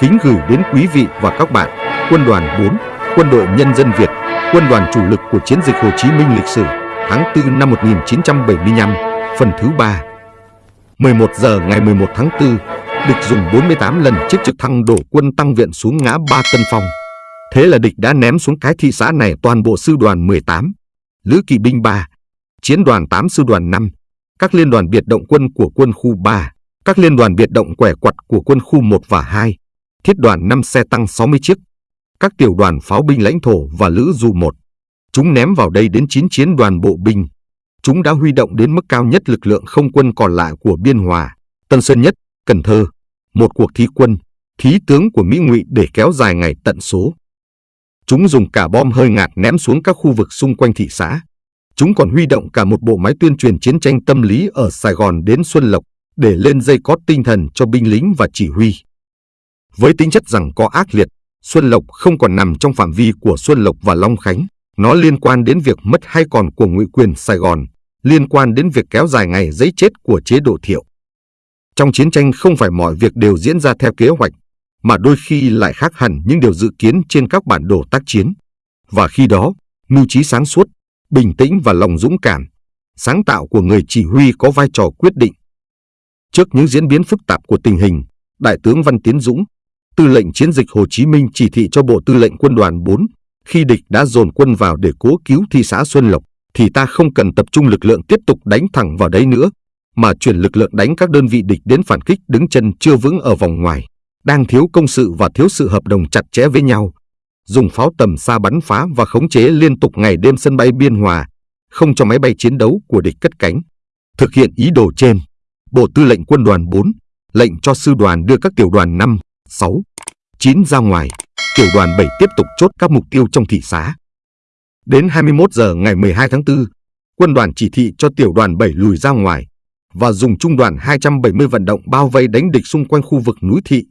kính gửi đến quý vị và các bạn Quân đoàn 4, Quân đội Nhân dân Việt, quân đoàn chủ lực của chiến dịch Hồ Chí Minh lịch sử tháng 4 năm 1975, phần thứ 3. 11 giờ ngày 11 tháng 4, địch dùng 48 lần chiếc trực thăng đổ quân tăng viện xuống ngã Ba Tân Phong. Thế là địch đã ném xuống cái thị xã này toàn bộ sư đoàn 18, Lữ kỵ binh 3, chiến đoàn 8 sư đoàn 5, các liên đoàn biệt động quân của quân khu 3, các liên đoàn biệt động quẻ quặt của quân khu 1 và 2, thiết đoàn 5 xe tăng 60 chiếc, các tiểu đoàn pháo binh lãnh thổ và lữ dù 1. Chúng ném vào đây đến 9 chiến đoàn bộ binh. Chúng đã huy động đến mức cao nhất lực lượng không quân còn lại của Biên Hòa, Tân Sơn Nhất, Cần Thơ, một cuộc thí quân, thí tướng của Mỹ Ngụy để kéo dài ngày tận số. Chúng dùng cả bom hơi ngạt ném xuống các khu vực xung quanh thị xã. Chúng còn huy động cả một bộ máy tuyên truyền chiến tranh tâm lý ở Sài Gòn đến Xuân Lộc để lên dây có tinh thần cho binh lính và chỉ huy. Với tính chất rằng có ác liệt, Xuân Lộc không còn nằm trong phạm vi của Xuân Lộc và Long Khánh. Nó liên quan đến việc mất hay còn của ngụy quyền Sài Gòn, liên quan đến việc kéo dài ngày giấy chết của chế độ thiệu. Trong chiến tranh không phải mọi việc đều diễn ra theo kế hoạch, mà đôi khi lại khác hẳn những điều dự kiến trên các bản đồ tác chiến. Và khi đó, mưu trí sáng suốt, bình tĩnh và lòng dũng cảm, sáng tạo của người chỉ huy có vai trò quyết định. Trước những diễn biến phức tạp của tình hình, Đại tướng Văn Tiến Dũng, tư lệnh chiến dịch Hồ Chí Minh chỉ thị cho Bộ Tư lệnh Quân đoàn 4, khi địch đã dồn quân vào để cố cứu thị xã Xuân Lộc, thì ta không cần tập trung lực lượng tiếp tục đánh thẳng vào đấy nữa, mà chuyển lực lượng đánh các đơn vị địch đến phản kích đứng chân chưa vững ở vòng ngoài, đang thiếu công sự và thiếu sự hợp đồng chặt chẽ với nhau. Dùng pháo tầm xa bắn phá và khống chế liên tục ngày đêm sân bay Biên Hòa, không cho máy bay chiến đấu của địch cất cánh. Thực hiện ý đồ trên, Bộ Tư lệnh Quân đoàn 4 lệnh cho sư đoàn đưa các tiểu đoàn 5, 6, 9 ra ngoài, tiểu đoàn 7 tiếp tục chốt các mục tiêu trong thị xã. Đến 21 giờ ngày 12 tháng 4, quân đoàn chỉ thị cho tiểu đoàn 7 lùi ra ngoài và dùng trung đoàn 270 vận động bao vây đánh địch xung quanh khu vực núi thị.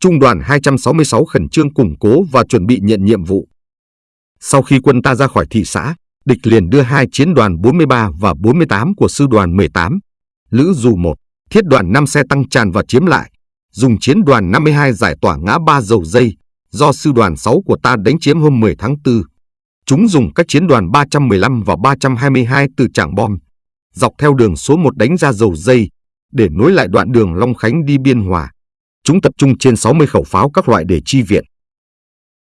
Trung đoàn 266 khẩn trương củng cố và chuẩn bị nhận nhiệm vụ. Sau khi quân ta ra khỏi thị xã, địch liền đưa hai chiến đoàn 43 và 48 của sư đoàn 18, Lữ Dù 1, thiết đoàn 5 xe tăng tràn và chiếm lại, dùng chiến đoàn 52 giải tỏa ngã ba dầu dây do sư đoàn 6 của ta đánh chiếm hôm 10 tháng 4. Chúng dùng các chiến đoàn 315 và 322 từ Trảng Bom, dọc theo đường số 1 đánh ra dầu dây để nối lại đoạn đường Long Khánh đi Biên Hòa. Chúng tập trung trên 60 khẩu pháo các loại để chi viện.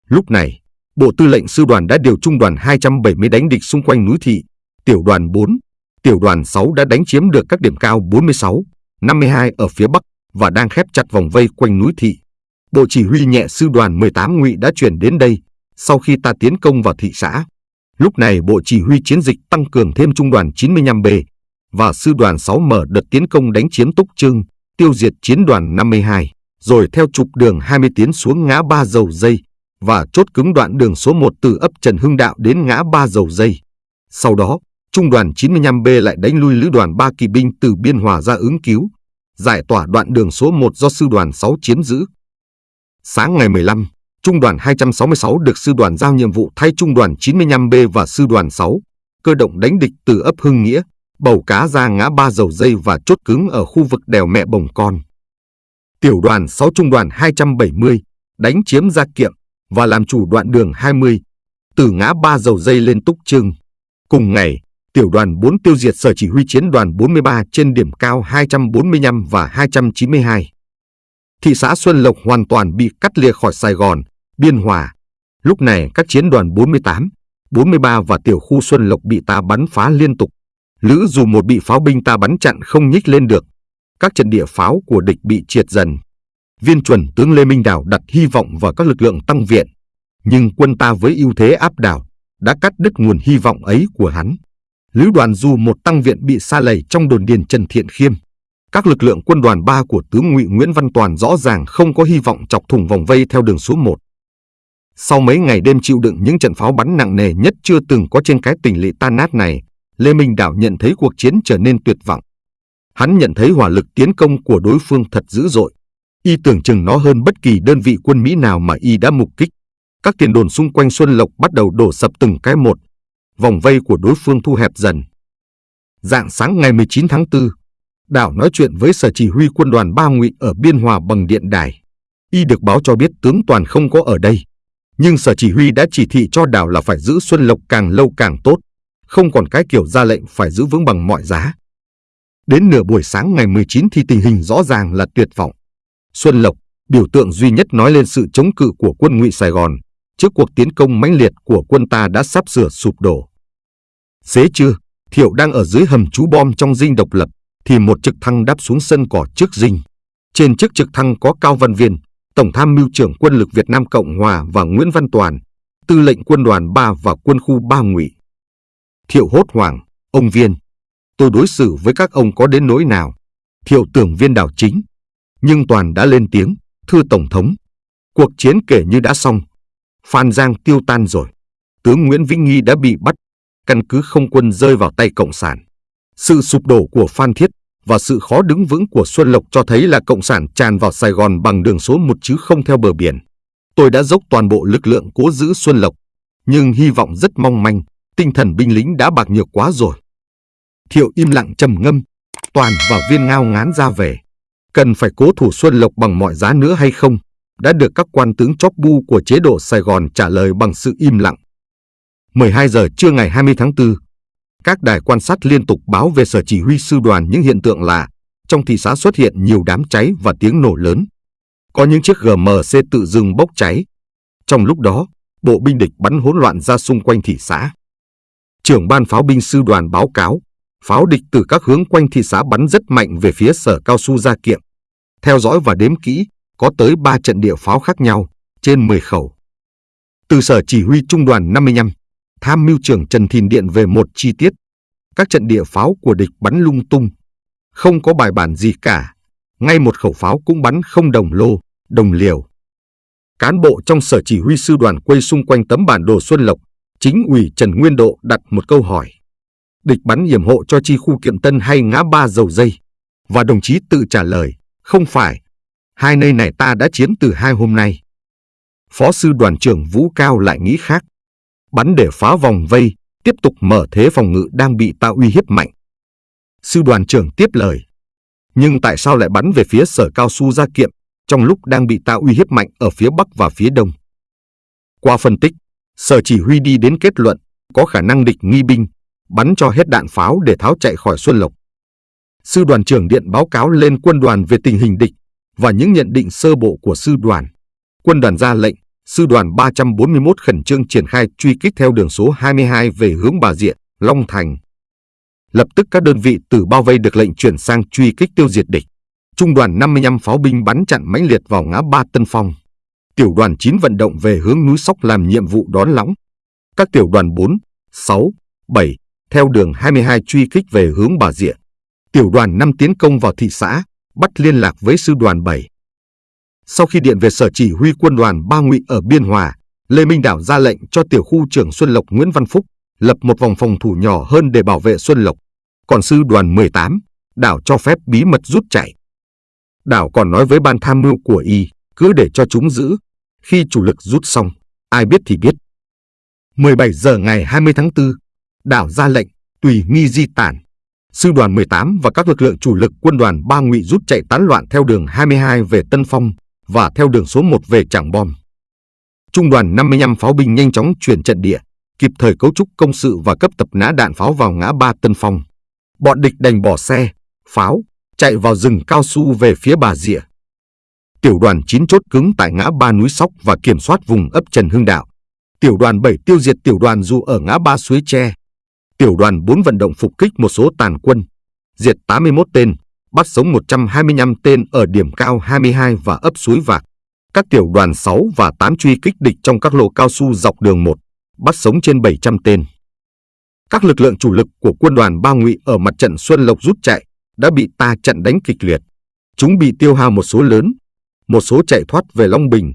Lúc này, Bộ Tư lệnh Sư đoàn đã điều trung đoàn 270 đánh địch xung quanh núi thị, tiểu đoàn 4, tiểu đoàn 6 đã đánh chiếm được các điểm cao 46, 52 ở phía Bắc và đang khép chặt vòng vây quanh núi thị. Bộ chỉ huy nhẹ sư đoàn 18 ngụy đã chuyển đến đây sau khi ta tiến công vào thị xã. Lúc này Bộ Chỉ huy chiến dịch tăng cường thêm trung đoàn 95B và sư đoàn 6 mở đợt tiến công đánh chiếm Túc Trưng, tiêu diệt chiến đoàn 52, rồi theo trục đường 20 tiến xuống ngã ba dầu dây và chốt cứng đoạn đường số 1 từ ấp Trần Hưng Đạo đến ngã ba dầu dây. Sau đó, trung đoàn 95B lại đánh lui lữ đoàn 3 kỳ binh từ Biên Hòa ra ứng cứu, giải tỏa đoạn đường số 1 do sư đoàn 6 chiếm giữ. Sáng ngày 15, Trung đoàn 266 được sư đoàn giao nhiệm vụ thay Trung đoàn 95B và sư đoàn 6, cơ động đánh địch từ ấp Hưng Nghĩa, bầu cá ra ngã ba dầu dây và chốt cứng ở khu vực đèo mẹ bồng con. Tiểu đoàn 6 Trung đoàn 270 đánh chiếm Gia Kiệm và làm chủ đoạn đường 20 từ ngã ba dầu dây lên Túc Trưng. Cùng ngày, tiểu đoàn 4 tiêu diệt sở chỉ huy chiến đoàn 43 trên điểm cao 245 và 292. Thị xã Xuân Lộc hoàn toàn bị cắt lìa khỏi Sài Gòn, Biên Hòa. Lúc này các chiến đoàn 48, 43 và tiểu khu Xuân Lộc bị ta bắn phá liên tục. Lữ dù một bị pháo binh ta bắn chặn không nhích lên được. Các trận địa pháo của địch bị triệt dần. Viên chuẩn tướng Lê Minh Đào đặt hy vọng vào các lực lượng tăng viện. Nhưng quân ta với ưu thế áp đảo đã cắt đứt nguồn hy vọng ấy của hắn. Lữ đoàn dù một tăng viện bị xa lầy trong đồn điền Trần Thiện Khiêm. Các lực lượng quân đoàn 3 của tướng ngụy Nguyễn Văn Toàn rõ ràng không có hy vọng chọc thủng vòng vây theo đường số 1. Sau mấy ngày đêm chịu đựng những trận pháo bắn nặng nề nhất chưa từng có trên cái tỉnh lỵ tan nát này, Lê Minh Đảo nhận thấy cuộc chiến trở nên tuyệt vọng. Hắn nhận thấy hỏa lực tiến công của đối phương thật dữ dội. Y tưởng chừng nó hơn bất kỳ đơn vị quân Mỹ nào mà Y đã mục kích. Các tiền đồn xung quanh Xuân Lộc bắt đầu đổ sập từng cái một. Vòng vây của đối phương thu hẹp dần. Dạng sáng ngày 19 tháng 4, Đảo nói chuyện với sở chỉ huy quân đoàn Ba Ngụy ở Biên Hòa bằng điện đài. Y được báo cho biết tướng Toàn không có ở đây. Nhưng sở chỉ huy đã chỉ thị cho đảo là phải giữ Xuân Lộc càng lâu càng tốt, không còn cái kiểu ra lệnh phải giữ vững bằng mọi giá. Đến nửa buổi sáng ngày 19 thì tình hình rõ ràng là tuyệt vọng. Xuân Lộc, biểu tượng duy nhất nói lên sự chống cự của quân ngụy Sài Gòn, trước cuộc tiến công mãnh liệt của quân ta đã sắp sửa sụp đổ. Xế trưa, Thiệu đang ở dưới hầm trú bom trong dinh độc lập, thì một trực thăng đáp xuống sân cỏ trước dinh. Trên chiếc trực thăng có Cao Văn Viên, Tổng tham mưu trưởng quân lực Việt Nam Cộng Hòa và Nguyễn Văn Toàn, tư lệnh quân đoàn 3 và quân khu 3 ngụy. Thiệu hốt hoảng, ông Viên, tôi đối xử với các ông có đến nỗi nào? Thiệu tưởng viên đảo chính. Nhưng Toàn đã lên tiếng, thưa Tổng thống, cuộc chiến kể như đã xong. Phan Giang tiêu tan rồi. Tướng Nguyễn Vĩnh Nghi đã bị bắt, căn cứ không quân rơi vào tay Cộng sản. Sự sụp đổ của Phan Thiết và sự khó đứng vững của Xuân Lộc cho thấy là Cộng sản tràn vào Sài Gòn bằng đường số một chứ không theo bờ biển. Tôi đã dốc toàn bộ lực lượng cố giữ Xuân Lộc, nhưng hy vọng rất mong manh, tinh thần binh lính đã bạc nhược quá rồi. Thiệu im lặng trầm ngâm, Toàn và Viên ngao ngán ra về. Cần phải cố thủ Xuân Lộc bằng mọi giá nữa hay không? Đã được các quan tướng chóp bu của chế độ Sài Gòn trả lời bằng sự im lặng. 12 giờ trưa ngày 20 tháng 4, các đài quan sát liên tục báo về sở chỉ huy sư đoàn những hiện tượng lạ. Trong thị xã xuất hiện nhiều đám cháy và tiếng nổ lớn. Có những chiếc GMC tự dưng bốc cháy. Trong lúc đó, bộ binh địch bắn hỗn loạn ra xung quanh thị xã. Trưởng ban pháo binh sư đoàn báo cáo, pháo địch từ các hướng quanh thị xã bắn rất mạnh về phía sở cao su Gia Kiệm. Theo dõi và đếm kỹ, có tới 3 trận địa pháo khác nhau, trên 10 khẩu. Từ sở chỉ huy trung đoàn 55, tham mưu trưởng Trần Thìn Điện về một chi tiết. Các trận địa pháo của địch bắn lung tung, không có bài bản gì cả. Ngay một khẩu pháo cũng bắn không đồng lô, đồng liều. Cán bộ trong sở chỉ huy sư đoàn quay xung quanh tấm bản đồ Xuân Lộc, chính ủy Trần Nguyên Độ đặt một câu hỏi. Địch bắn hiểm hộ cho chi khu kiệm tân hay ngã ba dầu dây? Và đồng chí tự trả lời, không phải. Hai nơi này ta đã chiến từ hai hôm nay. Phó sư đoàn trưởng Vũ Cao lại nghĩ khác bắn để phá vòng vây, tiếp tục mở thế phòng ngự đang bị ta uy hiếp mạnh. Sư đoàn trưởng tiếp lời. Nhưng tại sao lại bắn về phía sở cao su gia kiệm trong lúc đang bị ta uy hiếp mạnh ở phía bắc và phía đông? Qua phân tích, sở chỉ huy đi đến kết luận có khả năng địch nghi binh, bắn cho hết đạn pháo để tháo chạy khỏi Xuân Lộc. Sư đoàn trưởng điện báo cáo lên quân đoàn về tình hình địch và những nhận định sơ bộ của sư đoàn. Quân đoàn ra lệnh Sư đoàn 341 khẩn trương triển khai truy kích theo đường số 22 về hướng Bà Diện, Long Thành. Lập tức các đơn vị từ bao vây được lệnh chuyển sang truy kích tiêu diệt địch. Trung đoàn 55 pháo binh bắn chặn mãnh liệt vào ngã ba Tân Phong. Tiểu đoàn 9 vận động về hướng núi Sóc làm nhiệm vụ đón lõng. Các tiểu đoàn 4, 6, 7 theo đường 22 truy kích về hướng Bà Diện. Tiểu đoàn 5 tiến công vào thị xã, bắt liên lạc với sư đoàn 7. Sau khi điện về sở chỉ huy quân đoàn Ba Ngụy ở Biên Hòa, Lê Minh Đảo ra lệnh cho tiểu khu trưởng Xuân Lộc Nguyễn Văn Phúc lập một vòng phòng thủ nhỏ hơn để bảo vệ Xuân Lộc. Còn sư đoàn 18, Đảo cho phép bí mật rút chạy. Đảo còn nói với ban tham mưu của y, cứ để cho chúng giữ. Khi chủ lực rút xong, ai biết thì biết. 17 giờ ngày 20 tháng 4, Đảo ra lệnh, tùy nghi di tản. Sư đoàn 18 và các lực lượng chủ lực quân đoàn Ba Ngụy rút chạy tán loạn theo đường 22 về Tân Phong, và theo đường số 1 về Trảng Bom. Trung đoàn 55 pháo binh nhanh chóng chuyển trận địa, kịp thời cấu trúc công sự và cấp tập nã đạn pháo vào ngã ba Tân Phong. Bọn địch đành bỏ xe, pháo, chạy vào rừng cao su về phía Bà Rịa. Tiểu đoàn 9 chốt cứng tại ngã ba núi Sóc và kiểm soát vùng ấp Trần Hưng Đạo. Tiểu đoàn 7 tiêu diệt tiểu đoàn dù ở ngã ba suối tre. Tiểu đoàn 4 vận động phục kích một số tàn quân, diệt 81 tên, bắt sống 125 tên ở điểm cao 22 và ấp suối vạc. Các tiểu đoàn 6 và 8 truy kích địch trong các lô cao su dọc đường 1, bắt sống trên 700 tên. Các lực lượng chủ lực của quân đoàn Ba Ngụy ở mặt trận Xuân Lộc rút chạy đã bị ta trận đánh kịch liệt. Chúng bị tiêu hao một số lớn, một số chạy thoát về Long Bình,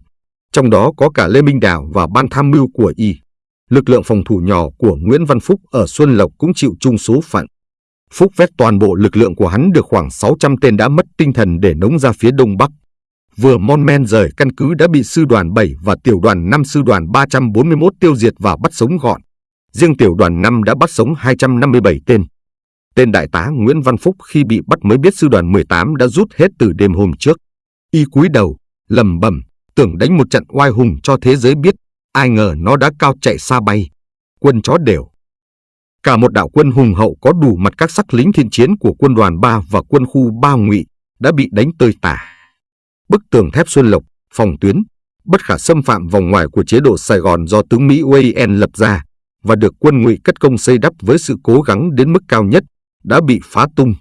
trong đó có cả Lê Minh Đào và ban tham mưu của y. Lực lượng phòng thủ nhỏ của Nguyễn Văn Phúc ở Xuân Lộc cũng chịu chung số phận. Phúc vét toàn bộ lực lượng của hắn được khoảng 600 tên đã mất tinh thần để nống ra phía đông bắc. Vừa mon men rời căn cứ đã bị sư đoàn 7 và tiểu đoàn 5 sư đoàn 341 tiêu diệt và bắt sống gọn. Riêng tiểu đoàn 5 đã bắt sống 257 tên. Tên đại tá Nguyễn Văn Phúc khi bị bắt mới biết sư đoàn 18 đã rút hết từ đêm hôm trước. Y cúi đầu, lầm bầm, tưởng đánh một trận oai hùng cho thế giới biết, ai ngờ nó đã cao chạy xa bay, quân chó đều. Cả một đạo quân hùng hậu có đủ mặt các sắc lính thiên chiến của quân đoàn 3 và quân khu 3 ngụy đã bị đánh tơi tả. Bức tường thép Xuân Lộc, phòng tuyến, bất khả xâm phạm vòng ngoài của chế độ Sài Gòn do tướng Mỹ Wayne lập ra và được quân ngụy cất công xây đắp với sự cố gắng đến mức cao nhất, đã bị phá tung.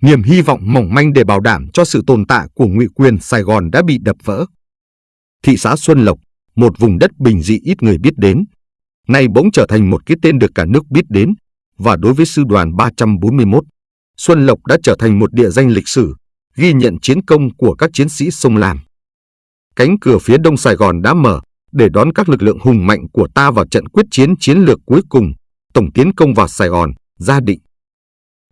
Niềm hy vọng mỏng manh để bảo đảm cho sự tồn tại của ngụy quyền Sài Gòn đã bị đập vỡ. Thị xã Xuân Lộc, một vùng đất bình dị ít người biết đến, nay bỗng trở thành một cái tên được cả nước biết đến, và đối với sư đoàn 341, Xuân Lộc đã trở thành một địa danh lịch sử, ghi nhận chiến công của các chiến sĩ sông Lam. Cánh cửa phía đông Sài Gòn đã mở để đón các lực lượng hùng mạnh của ta vào trận quyết chiến chiến lược cuối cùng, tổng tiến công vào Sài Gòn, gia định.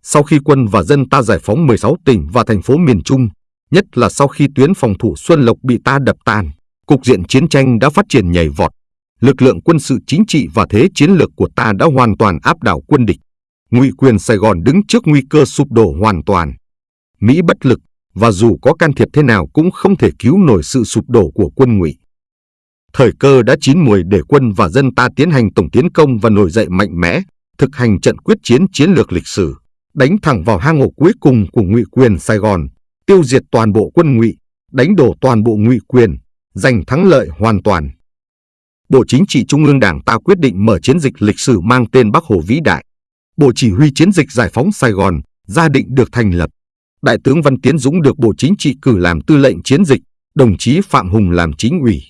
Sau khi quân và dân ta giải phóng 16 tỉnh và thành phố miền Trung, nhất là sau khi tuyến phòng thủ Xuân Lộc bị ta đập tan, cục diện chiến tranh đã phát triển nhảy vọt. Lực lượng quân sự chính trị và thế chiến lược của ta đã hoàn toàn áp đảo quân địch. Ngụy quyền Sài Gòn đứng trước nguy cơ sụp đổ hoàn toàn. Mỹ bất lực và dù có can thiệp thế nào cũng không thể cứu nổi sự sụp đổ của quân Ngụy. Thời cơ đã chín mùi để quân và dân ta tiến hành tổng tiến công và nổi dậy mạnh mẽ, thực hành trận quyết chiến chiến lược lịch sử, đánh thẳng vào hang ổ cuối cùng của Ngụy quyền Sài Gòn, tiêu diệt toàn bộ quân Ngụy, đánh đổ toàn bộ Ngụy quyền, giành thắng lợi hoàn toàn. Bộ Chính trị Trung ương Đảng ta quyết định mở chiến dịch lịch sử mang tên Bắc Hồ Vĩ Đại. Bộ Chỉ huy Chiến dịch Giải phóng Sài Gòn, gia định được thành lập. Đại tướng Văn Tiến Dũng được Bộ Chính trị cử làm tư lệnh chiến dịch, đồng chí Phạm Hùng làm chính ủy.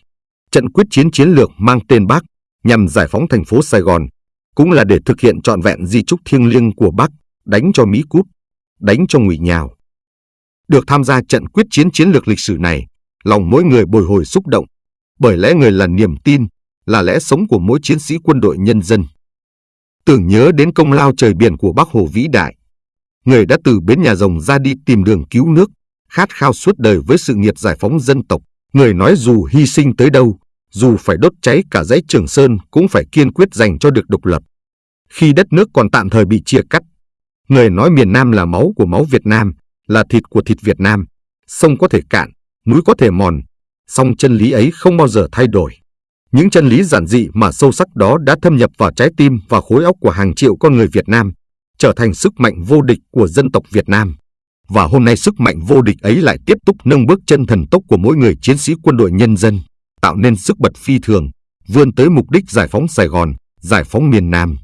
Trận quyết chiến chiến lược mang tên Bắc nhằm giải phóng thành phố Sài Gòn, cũng là để thực hiện trọn vẹn di trúc thiêng liêng của Bắc, đánh cho Mỹ cút, đánh cho ngụy nhào. Được tham gia trận quyết chiến chiến lược lịch sử này, lòng mỗi người bồi hồi xúc động, bởi lẽ người là niềm tin, là lẽ sống của mỗi chiến sĩ quân đội nhân dân. Tưởng nhớ đến công lao trời biển của Bác Hồ vĩ đại, người đã từ bến nhà rồng ra đi tìm đường cứu nước, khát khao suốt đời với sự nghiệp giải phóng dân tộc. Người nói dù hy sinh tới đâu, dù phải đốt cháy cả dãy Trường Sơn cũng phải kiên quyết dành cho được độc lập. Khi đất nước còn tạm thời bị chia cắt, người nói miền Nam là máu của máu Việt Nam, là thịt của thịt Việt Nam, sông có thể cạn, núi có thể mòn, song chân lý ấy không bao giờ thay đổi. Những chân lý giản dị mà sâu sắc đó đã thâm nhập vào trái tim và khối óc của hàng triệu con người Việt Nam, trở thành sức mạnh vô địch của dân tộc Việt Nam. Và hôm nay sức mạnh vô địch ấy lại tiếp tục nâng bước chân thần tốc của mỗi người chiến sĩ quân đội nhân dân, tạo nên sức bật phi thường, vươn tới mục đích giải phóng Sài Gòn, giải phóng miền Nam.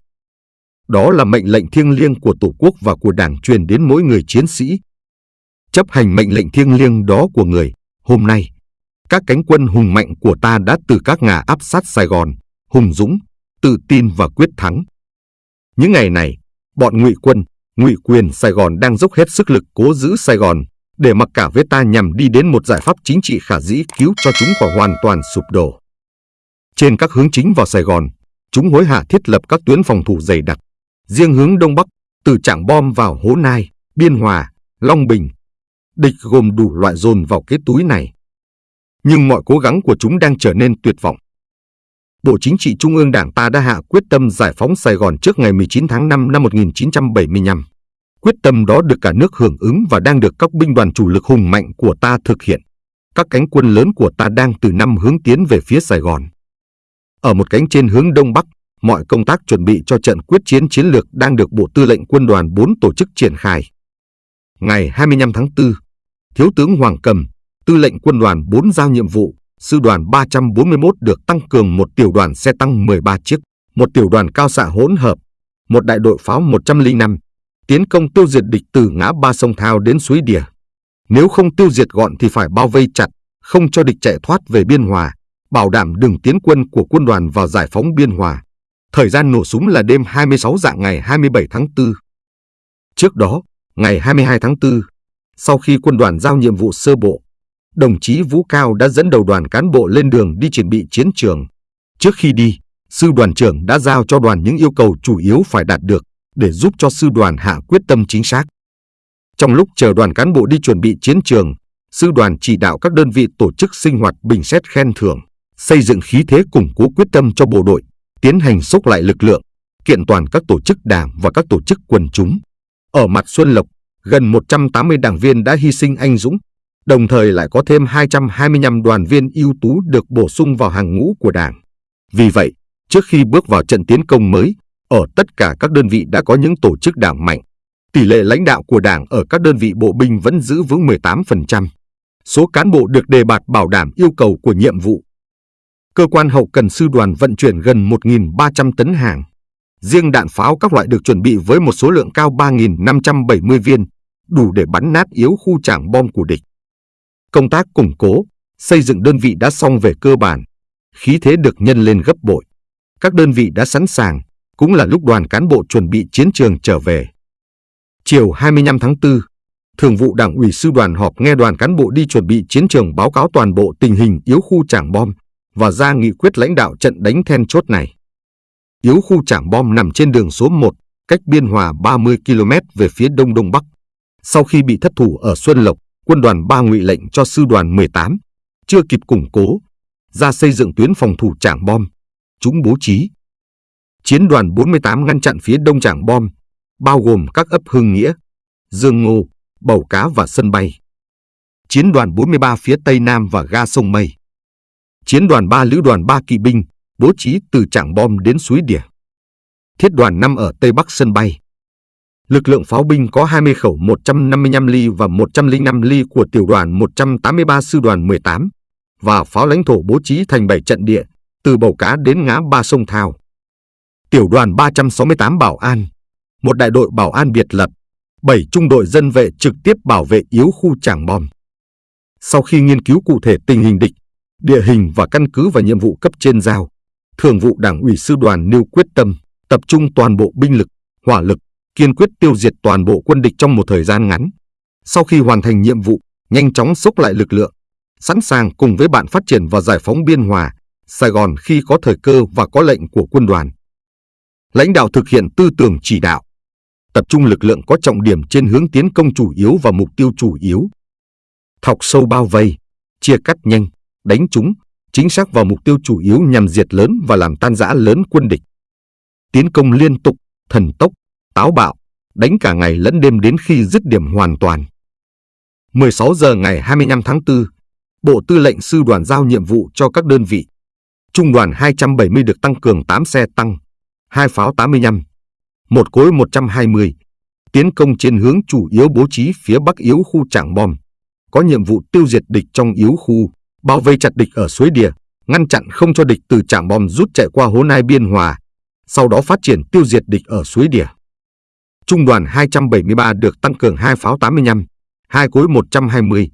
Đó là mệnh lệnh thiêng liêng của Tổ quốc và của Đảng truyền đến mỗi người chiến sĩ. Chấp hành mệnh lệnh thiêng liêng đó của người, hôm nay, các cánh quân hùng mạnh của ta đã từ các ngà áp sát Sài Gòn, hùng dũng, tự tin và quyết thắng. Những ngày này, bọn ngụy quân, ngụy quyền Sài Gòn đang dốc hết sức lực cố giữ Sài Gòn để mặc cả với ta nhằm đi đến một giải pháp chính trị khả dĩ cứu cho chúng khỏi hoàn toàn sụp đổ. Trên các hướng chính vào Sài Gòn, chúng hối hả thiết lập các tuyến phòng thủ dày đặc. Riêng hướng Đông Bắc, từ Trảng Bom vào Hố Nai, Biên Hòa, Long Bình, địch gồm đủ loại dồn vào cái túi này. Nhưng mọi cố gắng của chúng đang trở nên tuyệt vọng. Bộ Chính trị Trung ương Đảng ta đã hạ quyết tâm giải phóng Sài Gòn trước ngày 19 tháng 5 năm 1975. Quyết tâm đó được cả nước hưởng ứng và đang được các binh đoàn chủ lực hùng mạnh của ta thực hiện. Các cánh quân lớn của ta đang từ năm hướng tiến về phía Sài Gòn. Ở một cánh trên hướng Đông Bắc, mọi công tác chuẩn bị cho trận quyết chiến chiến lược đang được Bộ Tư lệnh Quân đoàn 4 tổ chức triển khai. Ngày 25 tháng 4, Thiếu tướng Hoàng Cầm, Tư lệnh Quân đoàn 4 giao nhiệm vụ, Sư đoàn 341 được tăng cường một tiểu đoàn xe tăng 13 chiếc, một tiểu đoàn cao xạ hỗn hợp, một đại đội pháo 105, tiến công tiêu diệt địch từ ngã ba sông Thao đến suối Đìa. Nếu không tiêu diệt gọn thì phải bao vây chặt, không cho địch chạy thoát về Biên Hòa, bảo đảm đường tiến quân của quân đoàn vào giải phóng Biên Hòa. Thời gian nổ súng là đêm 26 dạng ngày 27 tháng 4. Trước đó, ngày 22 tháng 4, sau khi quân đoàn giao nhiệm vụ sơ bộ, đồng chí Vũ Cao đã dẫn đầu đoàn cán bộ lên đường đi chuẩn bị chiến trường. Trước khi đi, sư đoàn trưởng đã giao cho đoàn những yêu cầu chủ yếu phải đạt được để giúp cho sư đoàn hạ quyết tâm chính xác. Trong lúc chờ đoàn cán bộ đi chuẩn bị chiến trường, sư đoàn chỉ đạo các đơn vị tổ chức sinh hoạt bình xét khen thưởng, xây dựng khí thế củng cố quyết tâm cho bộ đội, tiến hành xúc lại lực lượng, kiện toàn các tổ chức đảng và các tổ chức quần chúng. Ở mặt Xuân Lộc, gần 180 đảng viên đã hy sinh anh dũng, đồng thời lại có thêm 225 đoàn viên ưu tú được bổ sung vào hàng ngũ của Đảng. Vì vậy, trước khi bước vào trận tiến công mới, ở tất cả các đơn vị đã có những tổ chức đảng mạnh. Tỷ lệ lãnh đạo của Đảng ở các đơn vị bộ binh vẫn giữ vững 18%. Số cán bộ được đề bạt bảo đảm yêu cầu của nhiệm vụ. Cơ quan hậu cần sư đoàn vận chuyển gần 1.300 tấn hàng. Riêng đạn pháo các loại được chuẩn bị với một số lượng cao 3.570 viên, đủ để bắn nát yếu khu trảng bom của địch. Công tác củng cố, xây dựng đơn vị đã xong về cơ bản, khí thế được nhân lên gấp bội. Các đơn vị đã sẵn sàng, cũng là lúc đoàn cán bộ chuẩn bị chiến trường trở về. Chiều 25 tháng 4, Thường vụ Đảng ủy Sư đoàn họp nghe đoàn cán bộ đi chuẩn bị chiến trường báo cáo toàn bộ tình hình yếu khu trảng bom và ra nghị quyết lãnh đạo trận đánh then chốt này. Yếu khu trảng bom nằm trên đường số 1, cách Biên Hòa 30 km về phía đông đông bắc. Sau khi bị thất thủ ở Xuân Lộc, quân đoàn 3 ngụy lệnh cho sư đoàn 18, chưa kịp củng cố, ra xây dựng tuyến phòng thủ trảng bom. Chúng bố trí. Chiến đoàn 48 ngăn chặn phía đông trảng bom, bao gồm các ấp Hưng Nghĩa, Dương Ngô, Bầu Cá và sân bay. Chiến đoàn 43 phía tây nam và ga sông Mây. Chiến đoàn 3 lữ đoàn 3 kỵ binh, bố trí từ trảng bom đến suối Đỉa. Thiết đoàn 5 ở tây bắc sân bay. Lực lượng pháo binh có 20 khẩu 155 ly và 105 ly của tiểu đoàn 183 sư đoàn 18 và pháo lãnh thổ bố trí thành 7 trận địa từ Bầu Cá đến ngã ba sông Thao. Tiểu đoàn 368 Bảo An, một đại đội bảo an biệt lập, 7 trung đội dân vệ trực tiếp bảo vệ yếu khu trảng bom. Sau khi nghiên cứu cụ thể tình hình địch, địa hình và căn cứ và nhiệm vụ cấp trên giao, Thường vụ Đảng ủy sư đoàn nêu quyết tâm tập trung toàn bộ binh lực, hỏa lực, kiên quyết tiêu diệt toàn bộ quân địch trong một thời gian ngắn. Sau khi hoàn thành nhiệm vụ, nhanh chóng xúc lại lực lượng, sẵn sàng cùng với bạn phát triển và giải phóng Biên Hòa, Sài Gòn khi có thời cơ và có lệnh của quân đoàn. Lãnh đạo thực hiện tư tưởng chỉ đạo, tập trung lực lượng có trọng điểm trên hướng tiến công chủ yếu và mục tiêu chủ yếu. Thọc sâu bao vây, chia cắt nhanh, đánh trúng, chính xác vào mục tiêu chủ yếu nhằm diệt lớn và làm tan rã lớn quân địch. Tiến công liên tục, thần tốc, táo bạo, đánh cả ngày lẫn đêm đến khi dứt điểm hoàn toàn. 16 giờ ngày 25 tháng 4, Bộ Tư lệnh Sư đoàn giao nhiệm vụ cho các đơn vị. Trung đoàn 270 được tăng cường 8 xe tăng, 2 pháo 85, một cối 120, tiến công trên hướng chủ yếu bố trí phía bắc yếu khu trảng bom, có nhiệm vụ tiêu diệt địch trong yếu khu, bao vây chặt địch ở suối Đìa, ngăn chặn không cho địch từ trảng bom rút chạy qua hố Nai Biên Hòa, sau đó phát triển tiêu diệt địch ở suối Đìa. Trung đoàn 273 được tăng cường 2 pháo 85, 2 cối 120,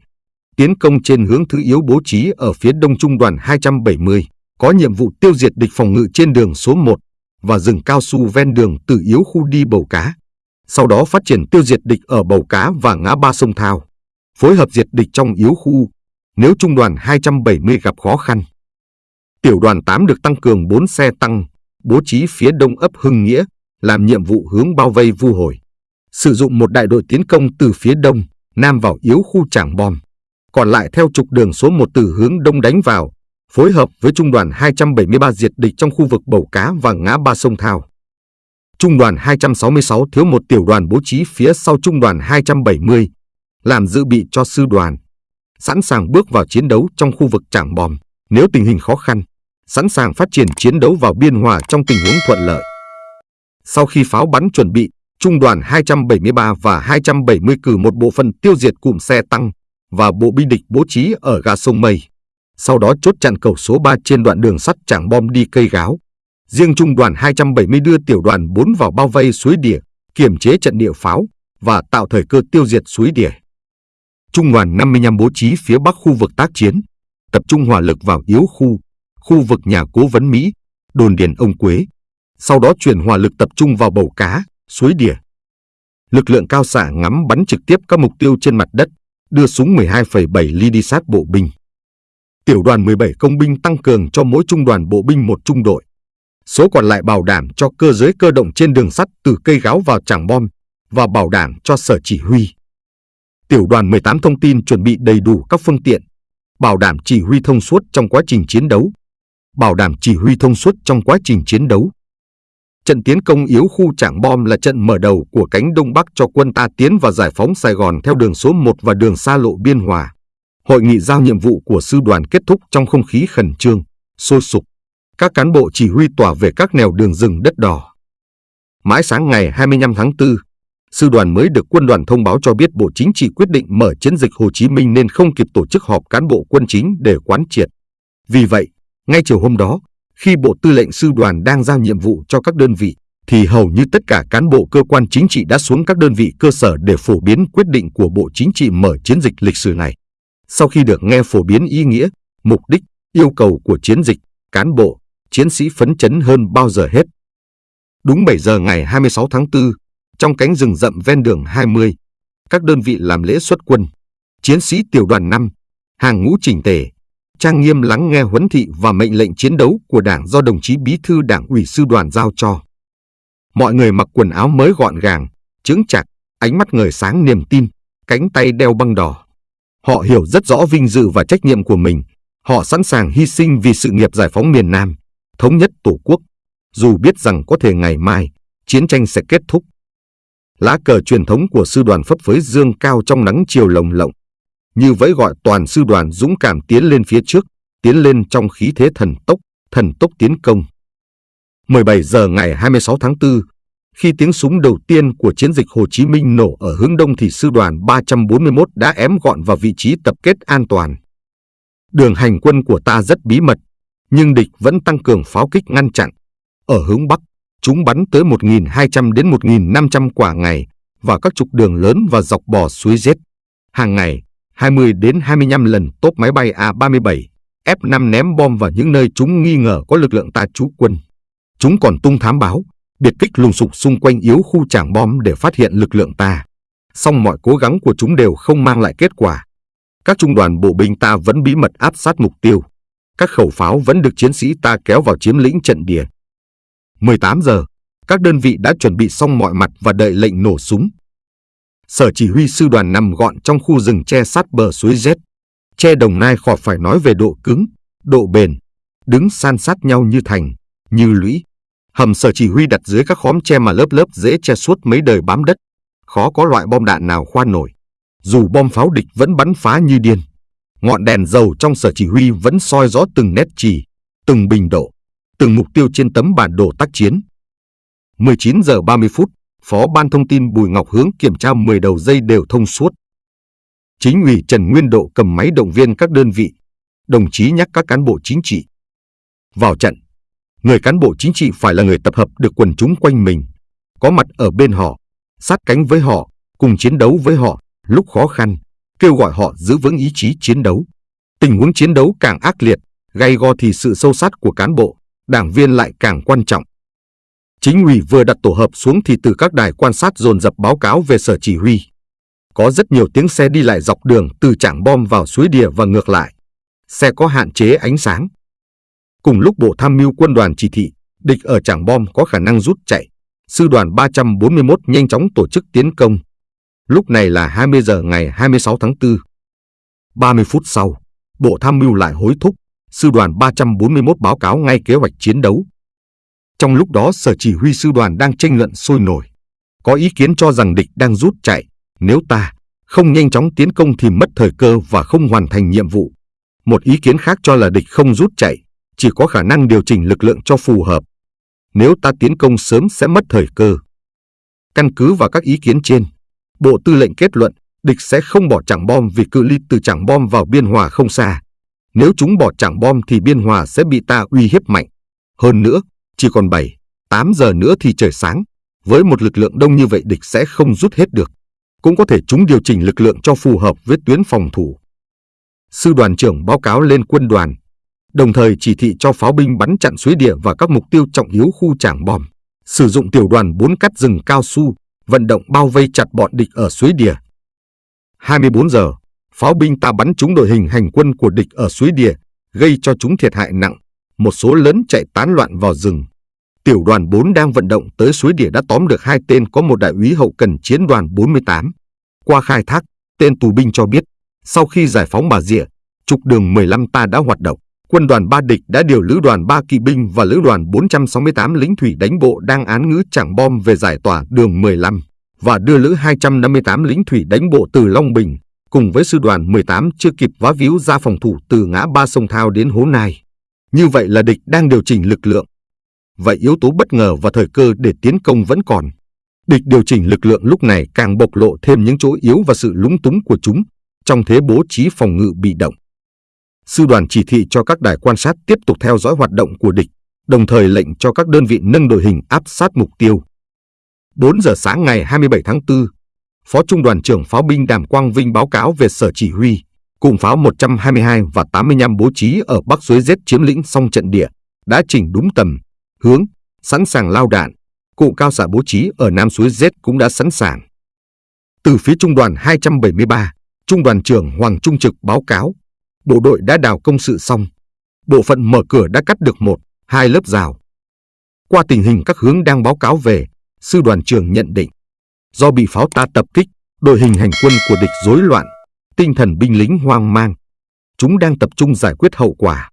tiến công trên hướng thứ yếu bố trí ở phía đông trung đoàn 270, có nhiệm vụ tiêu diệt địch phòng ngự trên đường số 1 và rừng cao su ven đường từ yếu khu đi bầu cá. Sau đó phát triển tiêu diệt địch ở bầu cá và ngã ba sông Thao, phối hợp diệt địch trong yếu khu nếu trung đoàn 270 gặp khó khăn. Tiểu đoàn 8 được tăng cường 4 xe tăng, bố trí phía đông ấp Hưng Nghĩa, làm nhiệm vụ hướng bao vây vu hồi. Sử dụng một đại đội tiến công từ phía đông, nam vào yếu khu trảng bom. Còn lại theo trục đường số 1 từ hướng đông đánh vào, phối hợp với Trung đoàn 273 diệt địch trong khu vực Bầu Cá và ngã ba sông Thao. Trung đoàn 266 thiếu một tiểu đoàn bố trí phía sau Trung đoàn 270, làm dự bị cho sư đoàn, sẵn sàng bước vào chiến đấu trong khu vực Trảng Bom nếu tình hình khó khăn, sẵn sàng phát triển chiến đấu vào biên hòa trong tình huống thuận lợi. Sau khi pháo bắn chuẩn bị, Trung đoàn 273 và 270 cử một bộ phận tiêu diệt cụm xe tăng và bộ binh địch bố trí ở ga sông Mây. Sau đó chốt chặn cầu số 3 trên đoạn đường sắt Trảng Bom đi cây gáo. Riêng Trung đoàn 270 đưa tiểu đoàn 4 vào bao vây suối Đỉa, kiềm chế trận địa pháo và tạo thời cơ tiêu diệt suối Đỉa. Trung đoàn 55 bố trí phía bắc khu vực tác chiến, tập trung hỏa lực vào yếu khu, khu vực nhà cố vấn Mỹ, đồn điền ông Quế. Sau đó chuyển hỏa lực tập trung vào bầu cá, suối Đỉa. Lực lượng cao xạ ngắm bắn trực tiếp các mục tiêu trên mặt đất, đưa súng 12,7 ly đi sát bộ binh. Tiểu đoàn 17 công binh tăng cường cho mỗi trung đoàn bộ binh một trung đội. Số còn lại bảo đảm cho cơ giới cơ động trên đường sắt từ cây gáo vào trảng bom và bảo đảm cho sở chỉ huy. Tiểu đoàn 18 thông tin chuẩn bị đầy đủ các phương tiện, bảo đảm chỉ huy thông suốt trong quá trình chiến đấu, bảo đảm chỉ huy thông suốt trong quá trình chiến đấu. Trận tiến công yếu khu Trảng Bom là trận mở đầu của cánh Đông Bắc cho quân ta tiến và giải phóng Sài Gòn theo đường số 1 và đường xa lộ Biên Hòa. Hội nghị giao nhiệm vụ của sư đoàn kết thúc trong không khí khẩn trương, sôi sục. Các cán bộ chỉ huy tỏa về các nẻo đường rừng đất đỏ. Mãi sáng ngày 25 tháng 4, sư đoàn mới được quân đoàn thông báo cho biết Bộ Chính trị quyết định mở chiến dịch Hồ Chí Minh nên không kịp tổ chức họp cán bộ quân chính để quán triệt. Vì vậy, ngay chiều hôm đó, khi Bộ Tư lệnh Sư đoàn đang giao nhiệm vụ cho các đơn vị, thì hầu như tất cả cán bộ cơ quan chính trị đã xuống các đơn vị cơ sở để phổ biến quyết định của Bộ Chính trị mở chiến dịch lịch sử này. Sau khi được nghe phổ biến ý nghĩa, mục đích, yêu cầu của chiến dịch, cán bộ, chiến sĩ phấn chấn hơn bao giờ hết. Đúng 7 giờ ngày 26 tháng 4, trong cánh rừng rậm ven đường 20, các đơn vị làm lễ xuất quân. Chiến sĩ tiểu đoàn 5, hàng ngũ chỉnh tề, trang nghiêm lắng nghe huấn thị và mệnh lệnh chiến đấu của Đảng do đồng chí Bí thư Đảng ủy sư đoàn giao cho. Mọi người mặc quần áo mới gọn gàng, chững chặt, ánh mắt ngời sáng niềm tin, cánh tay đeo băng đỏ. Họ hiểu rất rõ vinh dự và trách nhiệm của mình. Họ sẵn sàng hy sinh vì sự nghiệp giải phóng miền Nam, thống nhất Tổ quốc, dù biết rằng có thể ngày mai, chiến tranh sẽ kết thúc. Lá cờ truyền thống của sư đoàn phấp phới dương cao trong nắng chiều lồng lộng, như vẫy gọi toàn sư đoàn dũng cảm tiến lên phía trước, tiến lên trong khí thế thần tốc, thần tốc tiến công. 17 giờ ngày 26 tháng 4, khi tiếng súng đầu tiên của chiến dịch Hồ Chí Minh nổ ở hướng đông thì sư đoàn 341 đã ém gọn vào vị trí tập kết an toàn. Đường hành quân của ta rất bí mật, nhưng địch vẫn tăng cường pháo kích ngăn chặn. Ở hướng Bắc, chúng bắn tới 1.200 đến 1.500 quả ngày và các trục đường lớn và dọc bò suối Z. Hàng ngày, 20 đến 25 lần tốp máy bay A-37, F-5 ném bom vào những nơi chúng nghi ngờ có lực lượng ta trú quân. Chúng còn tung thám báo, biệt kích lùng sục xung quanh yếu khu trảng bom để phát hiện lực lượng ta. Song mọi cố gắng của chúng đều không mang lại kết quả. Các trung đoàn bộ binh ta vẫn bí mật áp sát mục tiêu. Các khẩu pháo vẫn được chiến sĩ ta kéo vào chiếm lĩnh trận địa. 18 giờ, các đơn vị đã chuẩn bị xong mọi mặt và đợi lệnh nổ súng. Sở chỉ huy sư đoàn nằm gọn trong khu rừng che sát bờ suối Z. Che đồng nai khỏi phải nói về độ cứng, độ bền, đứng san sát nhau như thành, như lũy. Hầm sở chỉ huy đặt dưới các khóm tre mà lớp lớp dễ che suốt mấy đời bám đất. Khó có loại bom đạn nào khoan nổi. Dù bom pháo địch vẫn bắn phá như điên. Ngọn đèn dầu trong sở chỉ huy vẫn soi rõ từng nét trì, từng bình độ, từng mục tiêu trên tấm bản đồ tác chiến. 19 giờ 30 phút, Phó Ban Thông tin Bùi Ngọc Hướng kiểm tra 10 đầu dây đều thông suốt. Chính ủy Trần Nguyên Độ cầm máy động viên các đơn vị, đồng chí nhắc các cán bộ chính trị. Vào trận, người cán bộ chính trị phải là người tập hợp được quần chúng quanh mình, có mặt ở bên họ, sát cánh với họ, cùng chiến đấu với họ lúc khó khăn, kêu gọi họ giữ vững ý chí chiến đấu. Tình huống chiến đấu càng ác liệt, gay go thì sự sâu sát của cán bộ, đảng viên lại càng quan trọng. Chính ủy vừa đặt tổ hợp xuống thì từ các đài quan sát dồn dập báo cáo về sở chỉ huy. Có rất nhiều tiếng xe đi lại dọc đường từ trảng bom vào suối đìa và ngược lại. Xe có hạn chế ánh sáng. Cùng lúc Bộ Tham mưu quân đoàn chỉ thị, địch ở trảng bom có khả năng rút chạy. Sư đoàn 341 nhanh chóng tổ chức tiến công. Lúc này là 20 giờ ngày 26 tháng 4. 30 phút sau, Bộ Tham mưu lại hối thúc. Sư đoàn 341 báo cáo ngay kế hoạch chiến đấu. Trong lúc đó sở chỉ huy sư đoàn đang tranh luận sôi nổi. Có ý kiến cho rằng địch đang rút chạy. Nếu ta không nhanh chóng tiến công thì mất thời cơ và không hoàn thành nhiệm vụ. Một ý kiến khác cho là địch không rút chạy, chỉ có khả năng điều chỉnh lực lượng cho phù hợp. Nếu ta tiến công sớm sẽ mất thời cơ. Căn cứ vào các ý kiến trên, Bộ Tư lệnh kết luận địch sẽ không bỏ chẳng bom vì cự ly từ chẳng bom vào biên hòa không xa. Nếu chúng bỏ chẳng bom thì biên hòa sẽ bị ta uy hiếp mạnh. Hơn nữa, chỉ còn 7, 8 giờ nữa thì trời sáng. Với một lực lượng đông như vậy địch sẽ không rút hết được. Cũng có thể chúng điều chỉnh lực lượng cho phù hợp với tuyến phòng thủ. Sư đoàn trưởng báo cáo lên quân đoàn, đồng thời chỉ thị cho pháo binh bắn chặn suối địa và các mục tiêu trọng yếu khu trảng bom. Sử dụng tiểu đoàn 4 cắt rừng cao su, vận động bao vây chặt bọn địch ở suối địa. 24 giờ, pháo binh ta bắn trúng đội hình hành quân của địch ở suối địa, gây cho chúng thiệt hại nặng một số lớn chạy tán loạn vào rừng. Tiểu đoàn 4 đang vận động tới suối địa đã tóm được hai tên có một đại úy hậu cần chiến đoàn 48. Qua khai thác, tên tù binh cho biết, sau khi giải phóng Bà Rịa, trục đường 15 ta đã hoạt động. Quân đoàn ba địch đã điều lữ đoàn 3 kỵ binh và lữ đoàn 468 lính thủy đánh bộ đang án ngữ chẳng bom về giải tỏa đường 15 và đưa lữ 258 lính thủy đánh bộ từ Long Bình, cùng với sư đoàn 18 chưa kịp vá víu ra phòng thủ từ ngã ba sông Thao đến Hố Nai. Như vậy là địch đang điều chỉnh lực lượng. Vậy yếu tố bất ngờ và thời cơ để tiến công vẫn còn. Địch điều chỉnh lực lượng lúc này càng bộc lộ thêm những chỗ yếu và sự lúng túng của chúng trong thế bố trí phòng ngự bị động. Sư đoàn chỉ thị cho các đài quan sát tiếp tục theo dõi hoạt động của địch, đồng thời lệnh cho các đơn vị nâng đội hình áp sát mục tiêu. 4 giờ sáng ngày 27 tháng 4, Phó Trung đoàn trưởng pháo binh Đàm Quang Vinh báo cáo về sở chỉ huy, cùng pháo 122 và 85 bố trí ở Bắc Suối Z chiếm lĩnh xong trận địa, đã chỉnh đúng tầm, hướng, sẵn sàng lao đạn. Cụ cao xạ bố trí ở Nam Suối Z cũng đã sẵn sàng. Từ phía Trung đoàn 273, Trung đoàn trưởng Hoàng Trung Trực báo cáo, bộ đội đã đào công sự xong. Bộ phận mở cửa đã cắt được một, hai lớp rào. Qua tình hình các hướng đang báo cáo về, sư đoàn trưởng nhận định, do bị pháo ta tập kích, đội hình hành quân của địch rối loạn, tinh thần binh lính hoang mang. Chúng đang tập trung giải quyết hậu quả.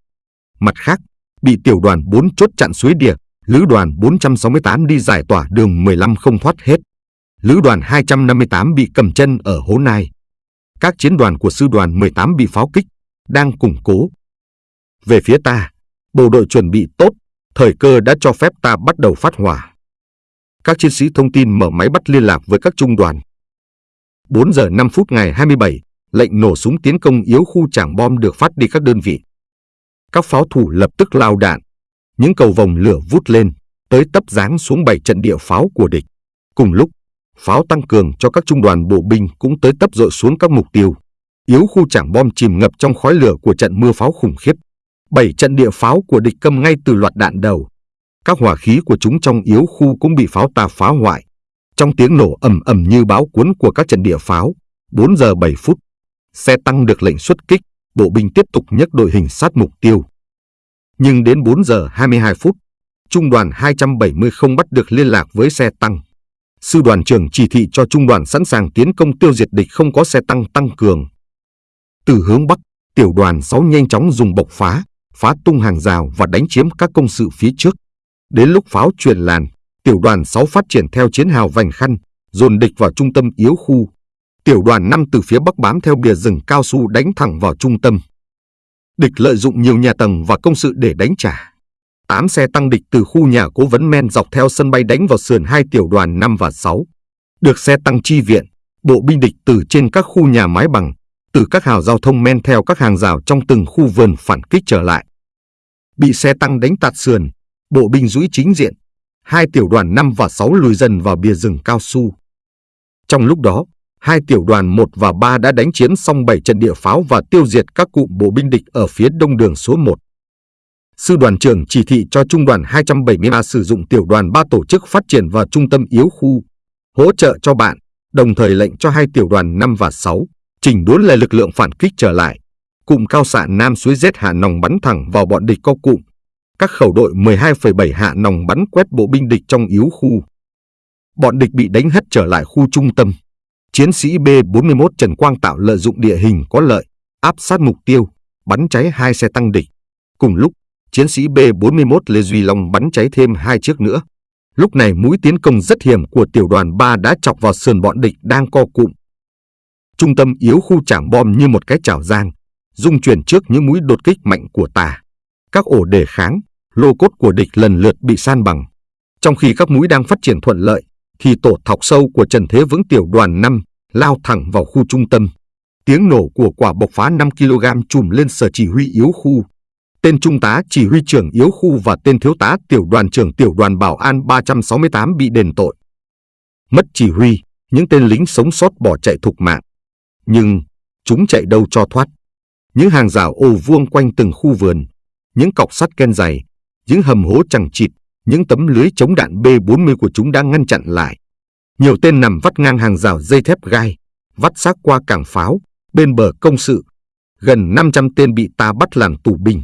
Mặt khác, bị tiểu đoàn 4 chốt chặn suối địa, lữ đoàn 468 đi giải tỏa đường 15 không thoát hết. Lữ đoàn 258 bị cầm chân ở Hố Nai. Các chiến đoàn của sư đoàn 18 bị pháo kích, đang củng cố. Về phía ta, bộ đội chuẩn bị tốt, thời cơ đã cho phép ta bắt đầu phát hỏa. Các chiến sĩ thông tin mở máy bắt liên lạc với các trung đoàn. 4 giờ 5 phút ngày 27, lệnh nổ súng tiến công yếu khu trảng bom được phát đi các đơn vị. Các pháo thủ lập tức lao đạn. Những cầu vòng lửa vút lên, tới tấp giáng xuống bảy trận địa pháo của địch. Cùng lúc, pháo tăng cường cho các trung đoàn bộ binh cũng tới tấp dội xuống các mục tiêu. Yếu khu trảng bom chìm ngập trong khói lửa của trận mưa pháo khủng khiếp. Bảy trận địa pháo của địch câm ngay từ loạt đạn đầu. Các hỏa khí của chúng trong yếu khu cũng bị pháo ta phá hoại. Trong tiếng nổ ầm ầm như báo cuốn của các trận địa pháo, 4 giờ 7 phút, xe tăng được lệnh xuất kích, bộ binh tiếp tục nhấc đội hình sát mục tiêu. Nhưng đến 4 giờ 22 phút, trung đoàn 270 không bắt được liên lạc với xe tăng. Sư đoàn trưởng chỉ thị cho trung đoàn sẵn sàng tiến công tiêu diệt địch không có xe tăng tăng cường. Từ hướng Bắc, tiểu đoàn 6 nhanh chóng dùng bộc phá, phá tung hàng rào và đánh chiếm các công sự phía trước. Đến lúc pháo truyền làn, tiểu đoàn 6 phát triển theo chiến hào vành khăn, dồn địch vào trung tâm yếu khu. Tiểu đoàn 5 từ phía bắc bám theo bìa rừng cao su đánh thẳng vào trung tâm. Địch lợi dụng nhiều nhà tầng và công sự để đánh trả. 8 xe tăng địch từ khu nhà cố vấn men dọc theo sân bay đánh vào sườn hai tiểu đoàn 5 và 6. Được xe tăng chi viện, bộ binh địch từ trên các khu nhà mái bằng, từ các hào giao thông men theo các hàng rào trong từng khu vườn phản kích trở lại. Bị xe tăng đánh tạt sườn, bộ binh dũi chính diện, hai tiểu đoàn 5 và 6 lùi dần vào bìa rừng cao su. Trong lúc đó, hai tiểu đoàn 1 và 3 đã đánh chiến xong 7 trận địa pháo và tiêu diệt các cụm bộ binh địch ở phía đông đường số 1. Sư đoàn trưởng chỉ thị cho trung đoàn 273 sử dụng tiểu đoàn 3 tổ chức phát triển và trung tâm yếu khu, hỗ trợ cho bạn, đồng thời lệnh cho hai tiểu đoàn 5 và 6 chỉnh đốn lại lực lượng phản kích trở lại. Cụm cao xạ Nam suối Z hạ nòng bắn thẳng vào bọn địch có cụm. Các khẩu đội 12,7 hạ nòng bắn quét bộ binh địch trong yếu khu. Bọn địch bị đánh hất trở lại khu trung tâm. Chiến sĩ B-41 Trần Quang Tạo lợi dụng địa hình có lợi, áp sát mục tiêu, bắn cháy hai xe tăng địch. Cùng lúc, chiến sĩ B-41 Lê Duy Long bắn cháy thêm hai chiếc nữa. Lúc này mũi tiến công rất hiểm của tiểu đoàn 3 đã chọc vào sườn bọn địch đang co cụm. Trung tâm yếu khu trảng bom như một cái chảo giang, dung chuyển trước những mũi đột kích mạnh của tà. Các ổ đề kháng, lô cốt của địch lần lượt bị san bằng. Trong khi các mũi đang phát triển thuận lợi, thì tổ thọc sâu của Trần Thế Vững tiểu đoàn 5 lao thẳng vào khu trung tâm. Tiếng nổ của quả bộc phá 5 kg trùm lên sở chỉ huy yếu khu. Tên trung tá chỉ huy trưởng yếu khu và tên thiếu tá tiểu đoàn trưởng tiểu đoàn bảo an 368 bị đền tội. Mất chỉ huy, những tên lính sống sót bỏ chạy thục mạng. Nhưng chúng chạy đâu cho thoát. Những hàng rào ô vuông quanh từng khu vườn, những cọc sắt ken dày, những hầm hố chẳng chịt, những tấm lưới chống đạn B-40 của chúng đã ngăn chặn lại. Nhiều tên nằm vắt ngang hàng rào dây thép gai, vắt xác qua cảng pháo, bên bờ công sự. Gần 500 tên bị ta bắt làm tù binh.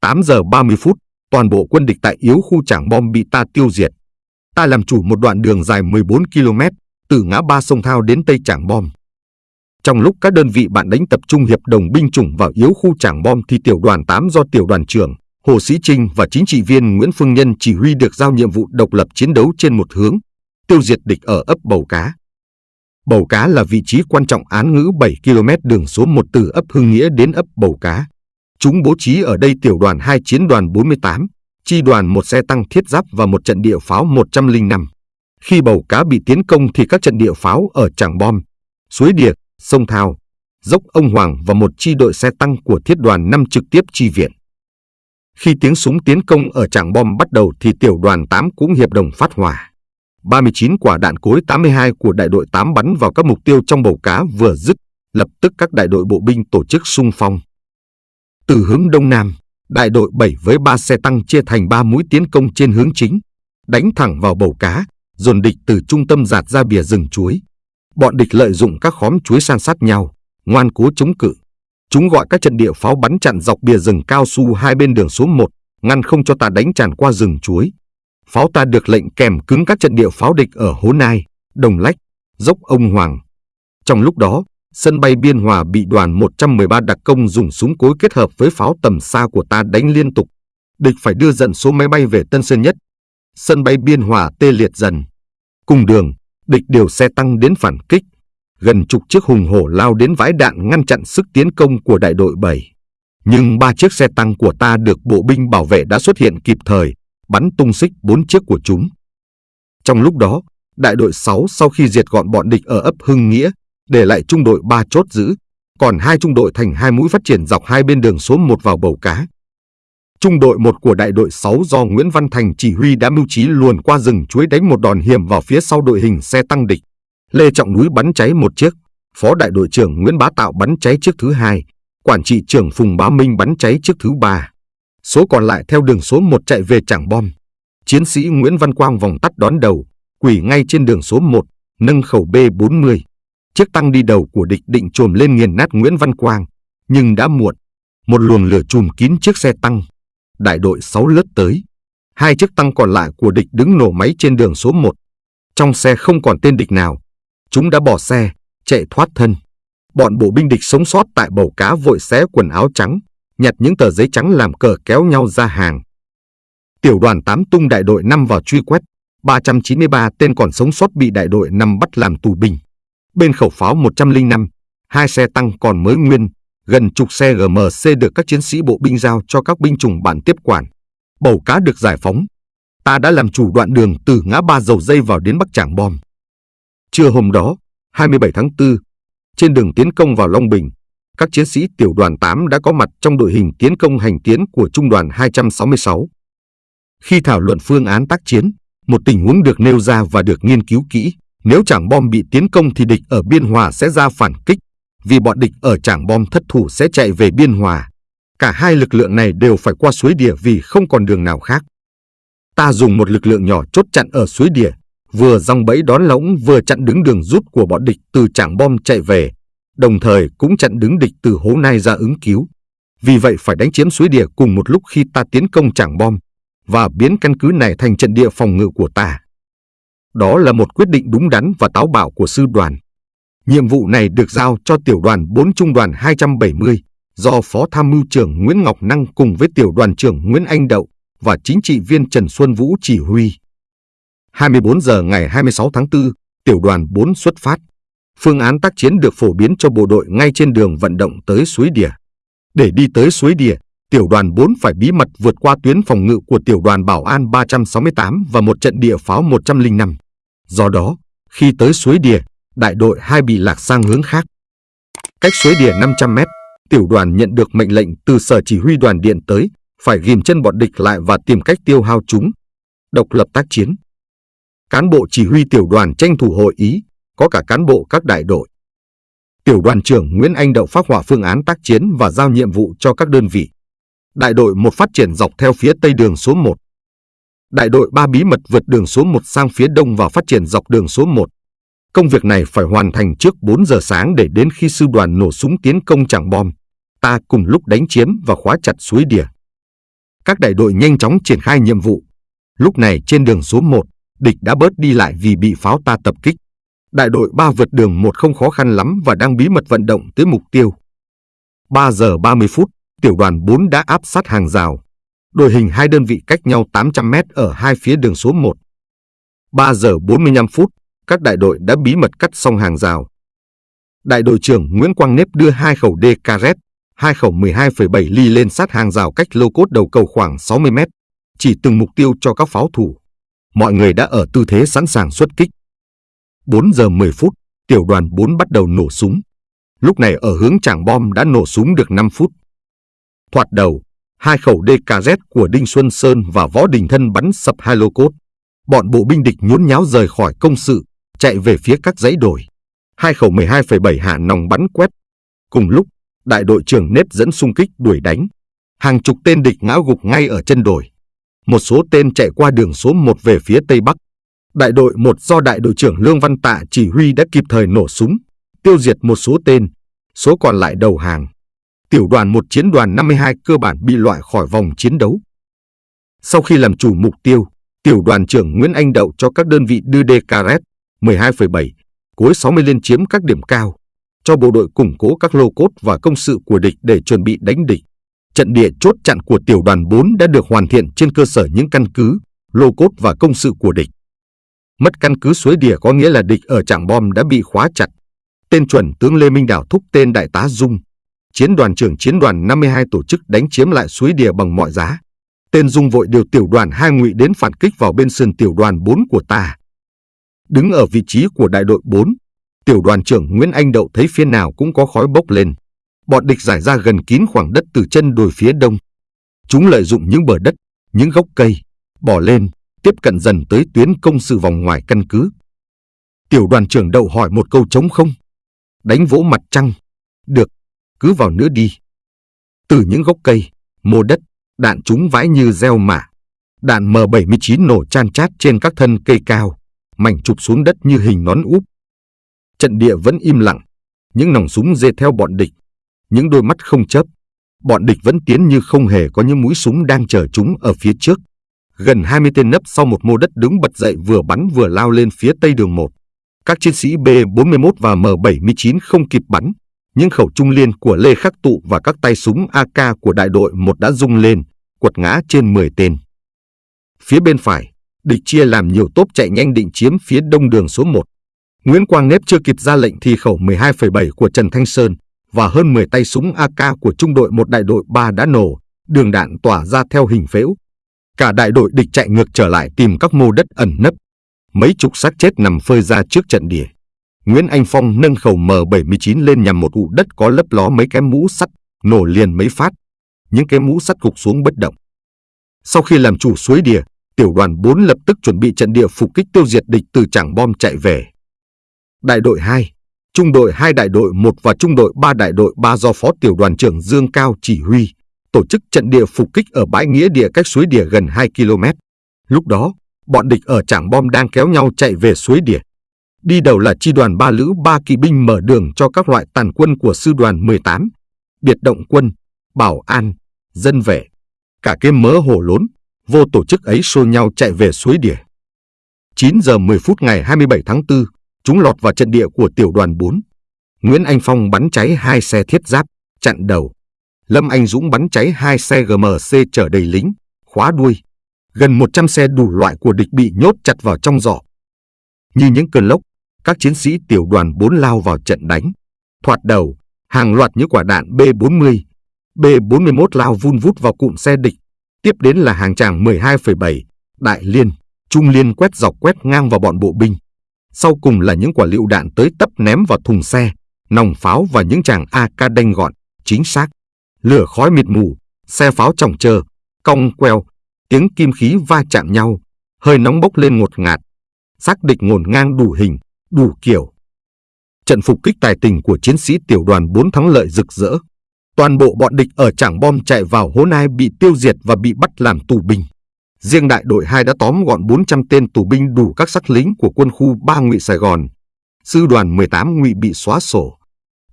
8 giờ 30 phút, toàn bộ quân địch tại yếu khu trảng bom bị ta tiêu diệt. Ta làm chủ một đoạn đường dài 14 km, từ ngã ba sông Thao đến Tây Trảng Bom. Trong lúc các đơn vị bạn đánh tập trung hiệp đồng binh chủng vào yếu khu trảng bom thì tiểu đoàn 8 do tiểu đoàn trưởng Hồ Sĩ Trinh và chính trị viên Nguyễn Phương Nhân chỉ huy được giao nhiệm vụ độc lập chiến đấu trên một hướng, tiêu diệt địch ở ấp Bầu Cá. Bầu Cá là vị trí quan trọng án ngữ 7 km đường số 1 từ ấp Hưng Nghĩa đến ấp Bầu Cá. Chúng bố trí ở đây tiểu đoàn 2 chiến đoàn 48, chi đoàn một xe tăng thiết giáp và một trận địa pháo 105. Khi Bầu Cá bị tiến công thì các trận địa pháo ở Tràng Bom, Suối Điệp, Sông Thao, Dốc Ông Hoàng và một chi đội xe tăng của thiết đoàn 5 trực tiếp chi viện. Khi tiếng súng tiến công ở trảng Bom bắt đầu thì tiểu đoàn 8 cũng hiệp đồng phát hỏa. 39 quả đạn cối 82 của đại đội 8 bắn vào các mục tiêu trong bầu cá vừa dứt, lập tức các đại đội bộ binh tổ chức xung phong. Từ hướng đông nam, đại đội 7 với 3 xe tăng chia thành 3 mũi tiến công trên hướng chính, đánh thẳng vào bầu cá, dồn địch từ trung tâm giạt ra bìa rừng chuối. Bọn địch lợi dụng các khóm chuối san sát nhau, ngoan cố chống cự. Chúng gọi các trận địa pháo bắn chặn dọc bìa rừng cao su hai bên đường số 1, ngăn không cho ta đánh tràn qua rừng chuối. Pháo ta được lệnh kèm cứng các trận địa pháo địch ở Hố Nai, Đồng Lách, Dốc Ông Hoàng. Trong lúc đó, sân bay Biên Hòa bị đoàn 113 đặc công dùng súng cối kết hợp với pháo tầm xa của ta đánh liên tục. Địch phải đưa dần số máy bay về Tân Sơn Nhất. Sân bay Biên Hòa tê liệt dần. Cùng đường, địch điều xe tăng đến phản kích. Gần chục chiếc hùng hổ lao đến vãi đạn ngăn chặn sức tiến công của đại đội 7. Nhưng ba chiếc xe tăng của ta được bộ binh bảo vệ đã xuất hiện kịp thời, bắn tung xích bốn chiếc của chúng. Trong lúc đó, đại đội 6 sau khi diệt gọn bọn địch ở ấp Hưng Nghĩa, để lại trung đội 3 chốt giữ, còn hai trung đội thành hai mũi phát triển dọc hai bên đường số 1 vào bầu cá. Trung đội 1 của đại đội 6 do Nguyễn Văn Thành chỉ huy đã mưu trí luồn qua rừng chuối đánh một đòn hiểm vào phía sau đội hình xe tăng địch. Lê Trọng Núi bắn cháy một chiếc, Phó đại đội trưởng Nguyễn Bá Tạo bắn cháy chiếc thứ hai, quản trị trưởng Phùng Bá Minh bắn cháy chiếc thứ ba. Số còn lại theo đường số 1 chạy về Trảng Bom. Chiến sĩ Nguyễn Văn Quang vòng tắt đón đầu, quỷ ngay trên đường số 1, nâng khẩu B40. Chiếc tăng đi đầu của địch định trồm lên nghiền nát Nguyễn Văn Quang, nhưng đã muộn. Một luồng lửa trùm kín chiếc xe tăng. Đại đội 6 lướt tới. Hai chiếc tăng còn lại của địch đứng nổ máy trên đường số 1. Trong xe không còn tên địch nào. Chúng đã bỏ xe, chạy thoát thân. Bọn bộ binh địch sống sót tại bầu cá vội xé quần áo trắng, nhặt những tờ giấy trắng làm cờ kéo nhau ra hàng. Tiểu đoàn 8 tung đại đội 5 vào truy quét, 393 tên còn sống sót bị đại đội 5 bắt làm tù binh. Bên khẩu pháo 105, hai xe tăng còn mới nguyên, gần chục xe GMC được các chiến sĩ bộ binh giao cho các binh chủng bản tiếp quản. Bầu cá được giải phóng. Ta đã làm chủ đoạn đường từ ngã ba dầu dây vào đến Bắc Trảng Bom. Trưa hôm đó, 27 tháng 4, trên đường tiến công vào Long Bình, các chiến sĩ tiểu đoàn 8 đã có mặt trong đội hình tiến công hành tiến của trung đoàn 266. Khi thảo luận phương án tác chiến, một tình huống được nêu ra và được nghiên cứu kỹ. Nếu chẳng Bom bị tiến công thì địch ở Biên Hòa sẽ ra phản kích, vì bọn địch ở Trảng Bom thất thủ sẽ chạy về Biên Hòa. Cả hai lực lượng này đều phải qua suối đìa vì không còn đường nào khác. Ta dùng một lực lượng nhỏ chốt chặn ở suối đìa, vừa dòng bẫy đón lõng vừa chặn đứng đường rút của bọn địch từ Trảng Bom chạy về, đồng thời cũng chặn đứng địch từ hố nai ra ứng cứu. Vì vậy phải đánh chiếm suối địa cùng một lúc khi ta tiến công Trảng Bom và biến căn cứ này thành trận địa phòng ngự của ta. Đó là một quyết định đúng đắn và táo bạo của sư đoàn. Nhiệm vụ này được giao cho tiểu đoàn 4 trung đoàn 270 do Phó Tham mưu trưởng Nguyễn Ngọc Năng cùng với tiểu đoàn trưởng Nguyễn Anh Đậu và chính trị viên Trần Xuân Vũ chỉ huy. 24 giờ ngày 26 tháng 4, tiểu đoàn 4 xuất phát. Phương án tác chiến được phổ biến cho bộ đội ngay trên đường vận động tới suối Đìa. Để đi tới suối Đìa, tiểu đoàn 4 phải bí mật vượt qua tuyến phòng ngự của tiểu đoàn Bảo An 368 và một trận địa pháo 105. Do đó, khi tới suối Đìa, đại đội 2 bị lạc sang hướng khác. Cách suối Đìa 500 mét, tiểu đoàn nhận được mệnh lệnh từ sở chỉ huy đoàn điện tới, phải ghim chân bọn địch lại và tìm cách tiêu hao chúng. Độc lập tác chiến. Cán bộ chỉ huy tiểu đoàn tranh thủ hội ý, có cả cán bộ các đại đội. Tiểu đoàn trưởng Nguyễn Anh Đậu phát hỏa phương án tác chiến và giao nhiệm vụ cho các đơn vị. Đại đội 1 phát triển dọc theo phía tây đường số 1. Đại đội 3 bí mật vượt đường số 1 sang phía đông và phát triển dọc đường số 1. Công việc này phải hoàn thành trước 4 giờ sáng để đến khi sư đoàn nổ súng tiến công chẳng bom, ta cùng lúc đánh chiếm và khóa chặt suối đìa. Các đại đội nhanh chóng triển khai nhiệm vụ. Lúc này trên đường số 1, địch đã bớt đi lại vì bị pháo ta tập kích. Đại đội 3 vượt đường 1 không khó khăn lắm và đang bí mật vận động tới mục tiêu. 3 giờ 30 phút, tiểu đoàn 4 đã áp sát hàng rào. Đội hình hai đơn vị cách nhau 800 mét ở hai phía đường số 1. 3 giờ 45 phút, các đại đội đã bí mật cắt xong hàng rào. Đại đội trưởng Nguyễn Quang Nếp đưa hai khẩu DKZ, hai khẩu 12,7 ly lên sát hàng rào cách lô cốt đầu cầu khoảng 60 mét, chỉ từng mục tiêu cho các pháo thủ. Mọi người đã ở tư thế sẵn sàng xuất kích. 4 giờ 10 phút, tiểu đoàn 4 bắt đầu nổ súng. Lúc này ở hướng trảng bom đã nổ súng được 5 phút. Thoạt đầu, hai khẩu DKZ của Đinh Xuân Sơn và Võ Đình Thân bắn sập hai lô cốt. Bọn bộ binh địch nhốn nháo rời khỏi công sự, chạy về phía các dãy đồi. Hai khẩu 12,7 hạ nòng bắn quét. Cùng lúc, đại đội trưởng nết dẫn xung kích đuổi đánh. Hàng chục tên địch ngã gục ngay ở chân đồi. Một số tên chạy qua đường số 1 về phía tây bắc. Đại đội 1 do đại đội trưởng Lương Văn Tạ chỉ huy đã kịp thời nổ súng, tiêu diệt một số tên, số còn lại đầu hàng. Tiểu đoàn 1 chiến đoàn 52 cơ bản bị loại khỏi vòng chiến đấu. Sau khi làm chủ mục tiêu, tiểu đoàn trưởng Nguyễn Anh Đậu cho các đơn vị đưa DKZ 12,7, cuối 60 lên chiếm các điểm cao, cho bộ đội củng cố các lô cốt và công sự của địch để chuẩn bị đánh địch. Trận địa chốt chặn của tiểu đoàn 4 đã được hoàn thiện trên cơ sở những căn cứ, lô cốt và công sự của địch. Mất căn cứ suối đìa có nghĩa là địch ở trạm bom đã bị khóa chặt. Tên chuẩn tướng Lê Minh Đảo thúc tên đại tá Dung. Chiến đoàn trưởng chiến đoàn 52 tổ chức đánh chiếm lại suối đìa bằng mọi giá. Tên Dung vội điều tiểu đoàn hai ngụy đến phản kích vào bên sườn tiểu đoàn 4 của ta. Đứng ở vị trí của đại đội 4, tiểu đoàn trưởng Nguyễn Anh Đậu thấy phía nào cũng có khói bốc lên. Bọn địch giải ra gần kín khoảng đất từ chân đồi phía đông. Chúng lợi dụng những bờ đất, những gốc cây, bỏ lên, tiếp cận dần tới tuyến công sự vòng ngoài căn cứ. Tiểu đoàn trưởng Đậu hỏi một câu trống không. Đánh vỗ mặt trăng. Được, cứ vào nữa đi. Từ những gốc cây, mô đất, đạn chúng vãi như gieo mả. Đạn M79 nổ chan chát trên các thân cây cao, mảnh chụp xuống đất như hình nón úp. Trận địa vẫn im lặng, những nòng súng dê theo bọn địch, những đôi mắt không chớp. Bọn địch vẫn tiến như không hề có những mũi súng đang chờ chúng ở phía trước. Gần 20 tên nấp sau một mô đất đứng bật dậy vừa bắn vừa lao lên phía tây đường 1. Các chiến sĩ B-41 và M-79 không kịp bắn, những khẩu trung liên của Lê Khắc Tụ và các tay súng AK của đại đội 1 đã rung lên, quật ngã trên 10 tên. Phía bên phải, địch chia làm nhiều tốp chạy nhanh định chiếm phía đông đường số 1. Nguyễn Quang Nếp chưa kịp ra lệnh thì khẩu 12,7 của Trần Thanh Sơn và hơn 10 tay súng AK của trung đội một đại đội 3 đã nổ, đường đạn tỏa ra theo hình phễu. Cả đại đội địch chạy ngược trở lại tìm các mô đất ẩn nấp. Mấy chục xác chết nằm phơi ra trước trận địa. Nguyễn Anh Phong nâng khẩu M79 lên nhằm một ụ đất có lấp ló mấy cái mũ sắt, nổ liền mấy phát. Những cái mũ sắt gục xuống bất động. Sau khi làm chủ suối đìa, tiểu đoàn 4 lập tức chuẩn bị trận địa phục kích tiêu diệt địch từ trảng bom chạy về. Đại đội 2, trung đội 2 đại đội 1 và trung đội 3 đại đội 3 do Phó tiểu đoàn trưởng Dương Cao chỉ huy, tổ chức trận địa phục kích ở bãi nghĩa địa cách suối địa gần 2 km. Lúc đó, bọn địch ở trảng bom đang kéo nhau chạy về suối địa. Đi đầu là chi đoàn 3 lữ 3 kỵ binh mở đường cho các loại tàn quân của sư đoàn 18, biệt động quân, bảo an, dân vệ. Cả cái mớ hổ lốn, vô tổ chức ấy xô nhau chạy về suối đỉa. 9 giờ 10 phút ngày 27 tháng 4, chúng lọt vào trận địa của tiểu đoàn 4. Nguyễn Anh Phong bắn cháy hai xe thiết giáp, chặn đầu. Lâm Anh Dũng bắn cháy hai xe GMC chở đầy lính, khóa đuôi. Gần 100 xe đủ loại của địch bị nhốt chặt vào trong giỏ. Như những cơn lốc, các chiến sĩ tiểu đoàn 4 lao vào trận đánh. Thoạt đầu, hàng loạt những quả đạn B-40, B-41 lao vun vút vào cụm xe địch. Tiếp đến là hàng tràng 12,7, đại liên, trung liên quét dọc quét ngang vào bọn bộ binh. Sau cùng là những quả lựu đạn tới tấp ném vào thùng xe, nòng pháo và những tràng AK đanh gọn, chính xác. Lửa khói mịt mù, xe pháo trọng chờ, cong queo, tiếng kim khí va chạm nhau, hơi nóng bốc lên ngột ngạt. Xác địch ngổn ngang đủ hình, đủ kiểu. Trận phục kích tài tình của chiến sĩ tiểu đoàn 4 thắng lợi rực rỡ. Toàn bộ bọn địch ở trảng bom chạy vào hố nai bị tiêu diệt và bị bắt làm tù binh. Riêng đại đội 2 đã tóm gọn 400 tên tù binh đủ các sắc lính của quân khu 3 ngụy Sài Gòn. Sư đoàn 18 ngụy bị xóa sổ.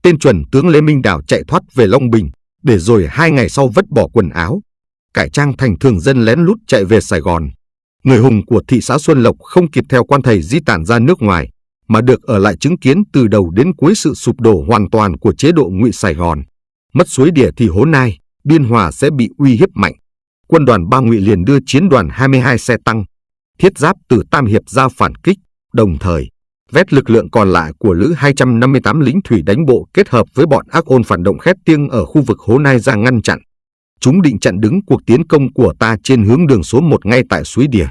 Tên chuẩn tướng Lê Minh Đảo chạy thoát về Long Bình, để rồi hai ngày sau vứt bỏ quần áo. Cải trang thành thường dân lén lút chạy về Sài Gòn. Người hùng của thị xã Xuân Lộc không kịp theo quan thầy di tản ra nước ngoài, mà được ở lại chứng kiến từ đầu đến cuối sự sụp đổ hoàn toàn của chế độ ngụy Sài Gòn. Mất suối địa thì hố nai, Biên Hòa sẽ bị uy hiếp mạnh. Quân đoàn ba ngụy liền đưa chiến đoàn 22 xe tăng, thiết giáp từ Tam Hiệp ra phản kích, đồng thời vét lực lượng còn lại của Lữ 258 lính thủy đánh bộ kết hợp với bọn ác ôn phản động khét tiếng ở khu vực Hố Nai ra ngăn chặn. Chúng định chặn đứng cuộc tiến công của ta trên hướng đường số 1 ngay tại suối Đìa.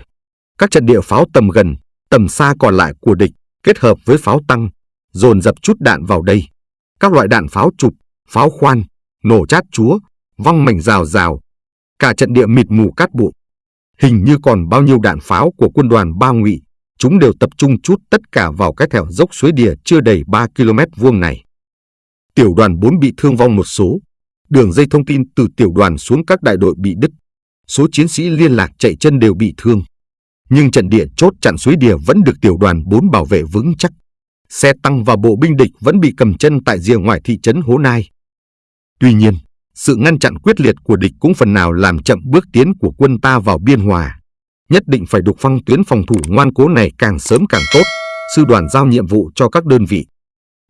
Các trận địa pháo tầm gần, tầm xa còn lại của địch kết hợp với pháo tăng, dồn dập chút đạn vào đây. Các loại đạn pháo trục, pháo khoan, nổ chát chúa, văng mảnh rào rào. Cả trận địa mịt mù cát bụi. Hình như còn bao nhiêu đạn pháo của quân đoàn ba ngụy, chúng đều tập trung chút tất cả vào cái thẻo dốc suối đìa chưa đầy 3 km vuông này. Tiểu đoàn 4 bị thương vong một số. Đường dây thông tin từ tiểu đoàn xuống các đại đội bị đứt. Số chiến sĩ liên lạc chạy chân đều bị thương. Nhưng trận địa chốt chặn suối đìa vẫn được tiểu đoàn 4 bảo vệ vững chắc. Xe tăng và bộ binh địch vẫn bị cầm chân tại rìa ngoài thị trấn Hố Nai. Tuy nhiên, sự ngăn chặn quyết liệt của địch cũng phần nào làm chậm bước tiến của quân ta vào biên hòa. Nhất định phải đục phăng tuyến phòng thủ ngoan cố này càng sớm càng tốt. Sư đoàn giao nhiệm vụ cho các đơn vị.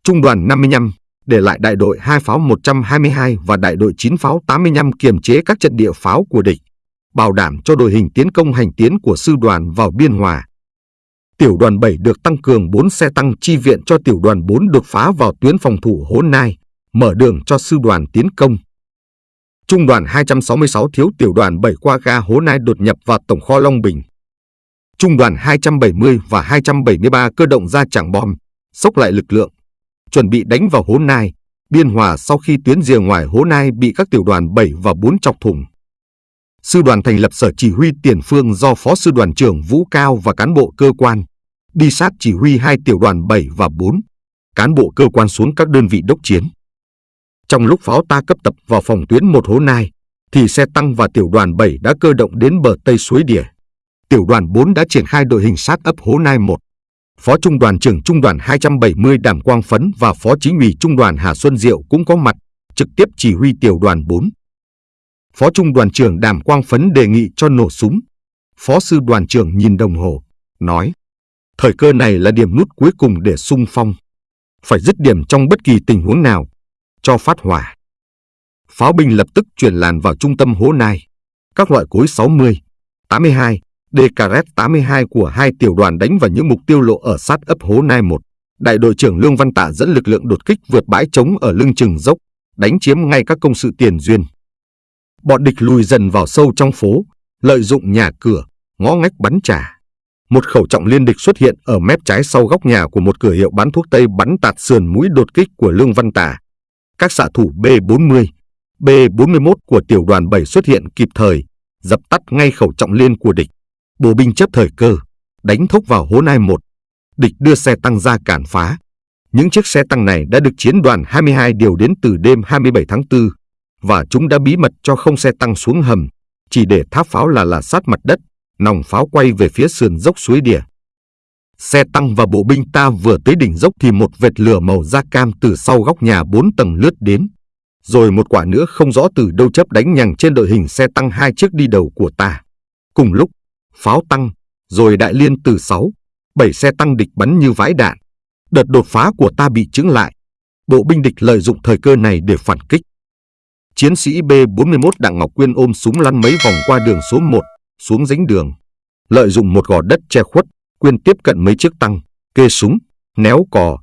Trung đoàn 55 để lại đại đội 2 pháo 122 và đại đội 9 pháo 85 kiềm chế các trận địa pháo của địch, bảo đảm cho đội hình tiến công hành tiến của sư đoàn vào biên hòa. Tiểu đoàn 7 được tăng cường 4 xe tăng chi viện cho tiểu đoàn 4 đột phá vào tuyến phòng thủ Hố Nai, mở đường cho sư đoàn tiến công. Trung đoàn 266 thiếu tiểu đoàn 7 qua ga Hố Nai đột nhập vào tổng kho Long Bình. Trung đoàn 270 và 273 cơ động ra chẳng bom, sốc lại lực lượng, chuẩn bị đánh vào Hố Nai, Biên Hòa sau khi tuyến rìa ngoài Hố Nai bị các tiểu đoàn 7 và 4 chọc thủng. Sư đoàn thành lập sở chỉ huy tiền phương do Phó Sư đoàn trưởng Vũ Cao và cán bộ cơ quan, đi sát chỉ huy hai tiểu đoàn 7 và 4, cán bộ cơ quan xuống các đơn vị đốc chiến. Trong lúc pháo ta cấp tập vào phòng tuyến một hố nai, thì xe tăng và tiểu đoàn 7 đã cơ động đến bờ tây suối Đỉa. Tiểu đoàn 4 đã triển khai đội hình sát ấp hố nai 1. Phó Trung đoàn trưởng Trung đoàn 270 Đàm Quang Phấn và Phó Chính ủy Trung đoàn Hà Xuân Diệu cũng có mặt, trực tiếp chỉ huy tiểu đoàn 4. Phó Trung đoàn trưởng Đàm Quang Phấn đề nghị cho nổ súng. Phó Sư đoàn trưởng nhìn đồng hồ, nói, thời cơ này là điểm nút cuối cùng để sung phong. Phải dứt điểm trong bất kỳ tình huống nào, cho phát hỏa. Pháo binh lập tức chuyển làn vào trung tâm hố nai. Các loại cối 60, 82, DKZ 82 của hai tiểu đoàn đánh vào những mục tiêu lộ ở sát ấp hố nai 1. Đại đội trưởng Lương Văn Tạ dẫn lực lượng đột kích vượt bãi trống ở lưng chừng dốc, đánh chiếm ngay các công sự tiền duyên. Bọn địch lùi dần vào sâu trong phố, lợi dụng nhà cửa, ngõ ngách bắn trả. Một khẩu trọng liên địch xuất hiện ở mép trái sau góc nhà của một cửa hiệu bán thuốc tây bắn tạt sườn mũi đột kích của Lương Văn Tạ các xạ thủ B-40, B-41 của tiểu đoàn 7 xuất hiện kịp thời, dập tắt ngay khẩu trọng liên của địch. Bộ binh chấp thời cơ, đánh thốc vào hố nai 1. Địch đưa xe tăng ra cản phá. Những chiếc xe tăng này đã được chiến đoàn 22 điều đến từ đêm 27 tháng 4, và chúng đã bí mật cho không xe tăng xuống hầm, chỉ để tháp pháo là là sát mặt đất, nòng pháo quay về phía sườn dốc suối đìa. Xe tăng và bộ binh ta vừa tới đỉnh dốc thì một vệt lửa màu da cam từ sau góc nhà bốn tầng lướt đến. Rồi một quả nữa không rõ từ đâu chấp đánh nhằng trên đội hình xe tăng hai chiếc đi đầu của ta. Cùng lúc, pháo tăng, rồi đại liên từ sáu, bảy xe tăng địch bắn như vãi đạn. Đợt đột phá của ta bị chứng lại. Bộ binh địch lợi dụng thời cơ này để phản kích. Chiến sĩ B-41 Đặng Ngọc Quyên ôm súng lăn mấy vòng qua đường số 1, xuống dính đường. Lợi dụng một gò đất che khuất, Quyên tiếp cận mấy chiếc tăng, kê súng, néo cò.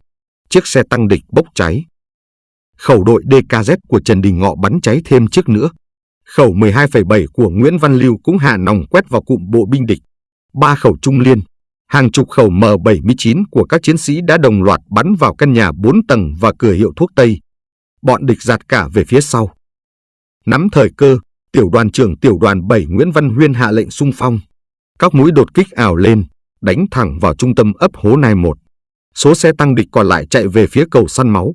Chiếc xe tăng địch bốc cháy. Khẩu đội DKZ của Trần Đình Ngọ bắn cháy thêm chiếc nữa. Khẩu 12,7 của Nguyễn Văn Lưu cũng hạ nòng quét vào cụm bộ binh địch. Ba khẩu trung liên, hàng chục khẩu M79 của các chiến sĩ đã đồng loạt bắn vào căn nhà 4 tầng và cửa hiệu thuốc Tây. Bọn địch giạt cả về phía sau. Nắm thời cơ, tiểu đoàn trưởng tiểu đoàn 7 Nguyễn Văn Huyên hạ lệnh xung phong. Các mũi đột kích ảo lên, đánh thẳng vào trung tâm ấp hố nai 1. Số xe tăng địch còn lại chạy về phía cầu săn máu.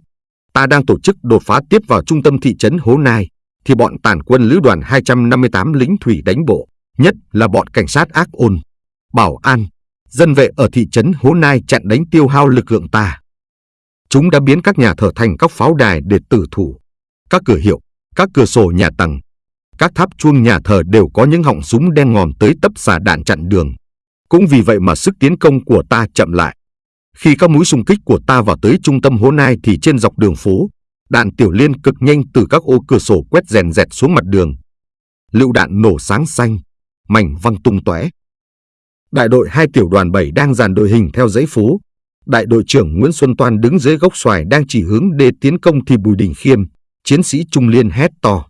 Ta đang tổ chức đột phá tiếp vào trung tâm thị trấn Hố Nai, thì bọn tàn quân lữ đoàn 258 lính thủy đánh bộ, nhất là bọn cảnh sát ác ôn, bảo an, dân vệ ở thị trấn Hố Nai chặn đánh tiêu hao lực lượng ta. Chúng đã biến các nhà thờ thành các pháo đài để tử thủ. Các cửa hiệu, các cửa sổ nhà tầng, các tháp chuông nhà thờ đều có những họng súng đen ngòm tới tấp xả đạn chặn đường. Cũng vì vậy mà sức tiến công của ta chậm lại. Khi các mũi xung kích của ta vào tới trung tâm hố nai thì trên dọc đường phố, đạn tiểu liên cực nhanh từ các ô cửa sổ quét rèn rẹt xuống mặt đường. Lựu đạn nổ sáng xanh, mảnh văng tung tóe. Đại đội hai tiểu đoàn 7 đang dàn đội hình theo dãy phố, Đại đội trưởng Nguyễn Xuân Toan đứng dưới gốc xoài đang chỉ hướng để tiến công thì Bùi Đình Khiêm, chiến sĩ Trung Liên hét to.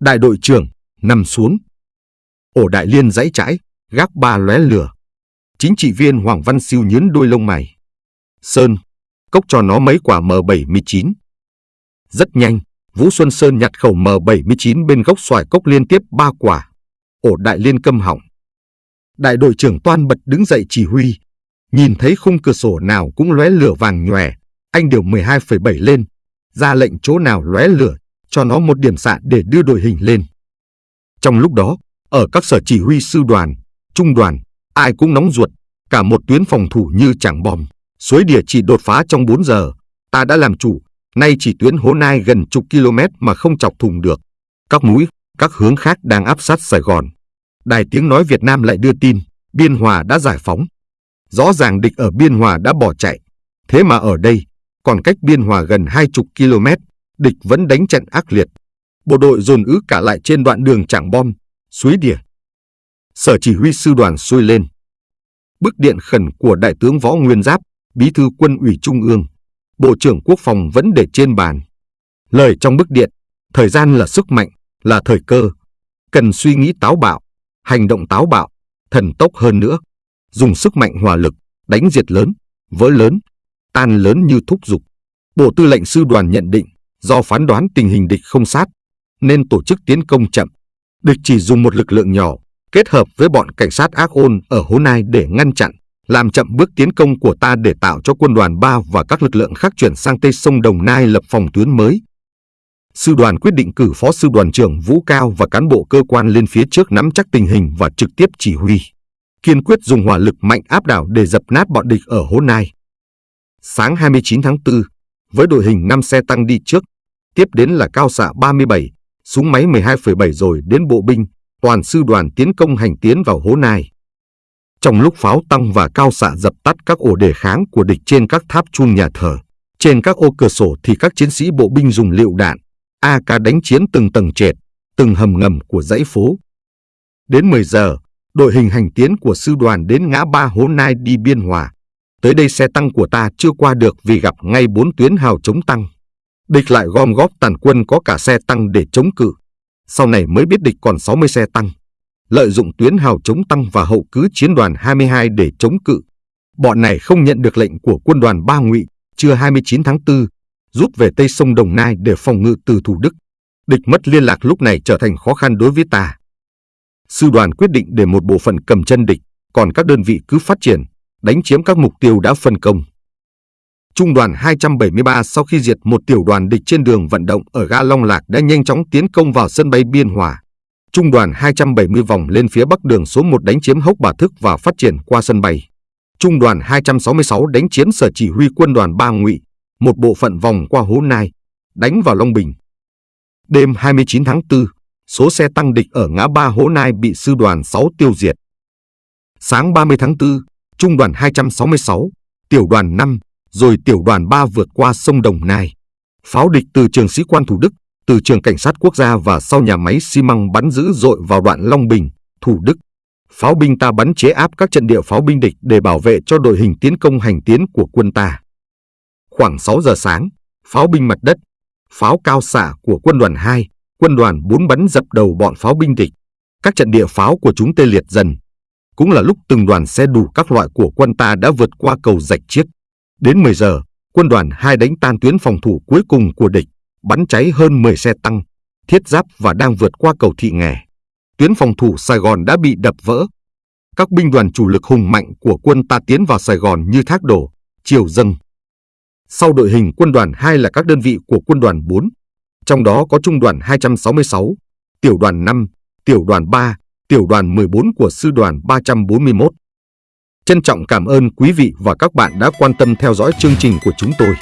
Đại đội trưởng, nằm xuống. Ổ đại liên dãy trái, gác ba lóe lửa. Chính trị viên Hoàng Văn Siêu nhướn đôi lông mày. Sơn, cốc cho nó mấy quả M79. Rất nhanh, Vũ Xuân Sơn nhặt khẩu M79 bên gốc xoài cốc liên tiếp ba quả. Ổ đại liên câm hỏng. Đại đội trưởng Toan bật đứng dậy chỉ huy. Nhìn thấy khung cửa sổ nào cũng lóe lửa vàng nhòe, anh điều 12,7 lên, ra lệnh chỗ nào lóe lửa, cho nó một điểm xạ để đưa đội hình lên. Trong lúc đó, ở các sở chỉ huy sư đoàn, trung đoàn, ai cũng nóng ruột, cả một tuyến phòng thủ như chẳng bom. Suối địa chỉ đột phá trong 4 giờ, ta đã làm chủ, nay chỉ tuyến hố nai gần chục km mà không chọc thùng được. Các mũi, các hướng khác đang áp sát Sài Gòn. Đài tiếng nói Việt Nam lại đưa tin, Biên Hòa đã giải phóng. Rõ ràng địch ở Biên Hòa đã bỏ chạy. Thế mà ở đây, còn cách Biên Hòa gần hai chục km, địch vẫn đánh trận ác liệt. Bộ đội dồn ứ cả lại trên đoạn đường chẳng bom, suối đỉa. Sở chỉ huy sư đoàn xuôi lên. Bức điện khẩn của Đại tướng Võ Nguyên Giáp, Bí thư quân ủy Trung ương, Bộ trưởng Quốc phòng vẫn để trên bàn. Lời trong bức điện, thời gian là sức mạnh, là thời cơ. Cần suy nghĩ táo bạo, hành động táo bạo, thần tốc hơn nữa. Dùng sức mạnh hòa lực, đánh diệt lớn, vỡ lớn, tan lớn như thúc dục. Bộ tư lệnh sư đoàn nhận định, do phán đoán tình hình địch không sát, nên tổ chức tiến công chậm. Địch chỉ dùng một lực lượng nhỏ, kết hợp với bọn cảnh sát ác ôn ở Hố Nai để ngăn chặn, làm chậm bước tiến công của ta để tạo cho quân đoàn 3 và các lực lượng khác chuyển sang Tây Sông Đồng Nai lập phòng tuyến mới. Sư đoàn quyết định cử phó sư đoàn trưởng Vũ Cao và cán bộ cơ quan lên phía trước nắm chắc tình hình và trực tiếp chỉ huy. Kiên quyết dùng hỏa lực mạnh áp đảo để dập nát bọn địch ở Hố Nai. Sáng 29 tháng 4, với đội hình 5 xe tăng đi trước, tiếp đến là cao xạ 37, súng máy 12,7 rồi đến bộ binh, toàn sư đoàn tiến công hành tiến vào hố nai. Trong lúc pháo tăng và cao xạ dập tắt các ổ đề kháng của địch trên các tháp chuông nhà thờ, trên các ô cửa sổ thì các chiến sĩ bộ binh dùng liệu đạn, AK đánh chiến từng tầng trệt, từng hầm ngầm của dãy phố. Đến 10 giờ, đội hình hành tiến của sư đoàn đến ngã ba hố nai đi biên hòa. Tới đây xe tăng của ta chưa qua được vì gặp ngay bốn tuyến hào chống tăng. Địch lại gom góp tàn quân có cả xe tăng để chống cự. Sau này mới biết địch còn 60 xe tăng. Lợi dụng tuyến hào chống tăng và hậu cứ chiến đoàn 22 để chống cự. Bọn này không nhận được lệnh của quân đoàn Ba Ngụy trưa 29 tháng 4, rút về Tây Sông Đồng Nai để phòng ngự từ Thủ Đức. Địch mất liên lạc lúc này trở thành khó khăn đối với ta. Sư đoàn quyết định để một bộ phận cầm chân địch, còn các đơn vị cứ phát triển, đánh chiếm các mục tiêu đã phân công. Trung đoàn 273 sau khi diệt một tiểu đoàn địch trên đường vận động ở ga Long Lạc đã nhanh chóng tiến công vào sân bay Biên Hòa. Trung đoàn 270 vòng lên phía bắc đường số 1 đánh chiếm Hốc Bà Thức và phát triển qua sân bay. Trung đoàn 266 đánh chiếm sở chỉ huy quân đoàn Ba Ngụy, một bộ phận vòng qua Hố Nai, đánh vào Long Bình. Đêm 29 tháng 4, số xe tăng địch ở ngã ba Hố Nai bị sư đoàn 6 tiêu diệt. Sáng 30 tháng 4, Trung đoàn 266, tiểu đoàn 5, rồi tiểu đoàn 3 vượt qua sông Đồng Nai. Pháo địch từ trường sĩ quan Thủ Đức, từ trường cảnh sát quốc gia và sau nhà máy xi măng bắn dữ dội vào đoạn Long Bình, Thủ Đức. Pháo binh ta bắn chế áp các trận địa pháo binh địch để bảo vệ cho đội hình tiến công hành tiến của quân ta. Khoảng 6 giờ sáng, pháo binh mặt đất, pháo cao xạ của quân đoàn 2, quân đoàn 4 bắn dập đầu bọn pháo binh địch. Các trận địa pháo của chúng tê liệt dần. Cũng là lúc từng đoàn xe đủ các loại của quân ta đã vượt qua cầu rạch chiếc. Đến 10 giờ, quân đoàn 2 đánh tan tuyến phòng thủ cuối cùng của địch, bắn cháy hơn 10 xe tăng, thiết giáp và đang vượt qua cầu thị nghè. Tuyến phòng thủ Sài Gòn đã bị đập vỡ. Các binh đoàn chủ lực hùng mạnh của quân ta tiến vào Sài Gòn như thác đổ, chiều dâng. Sau đội hình quân đoàn 2 là các đơn vị của quân đoàn 4, trong đó có trung đoàn 266, tiểu đoàn 5, tiểu đoàn 3, tiểu đoàn 14 của sư đoàn 341. Trân trọng cảm ơn quý vị và các bạn đã quan tâm theo dõi chương trình của chúng tôi.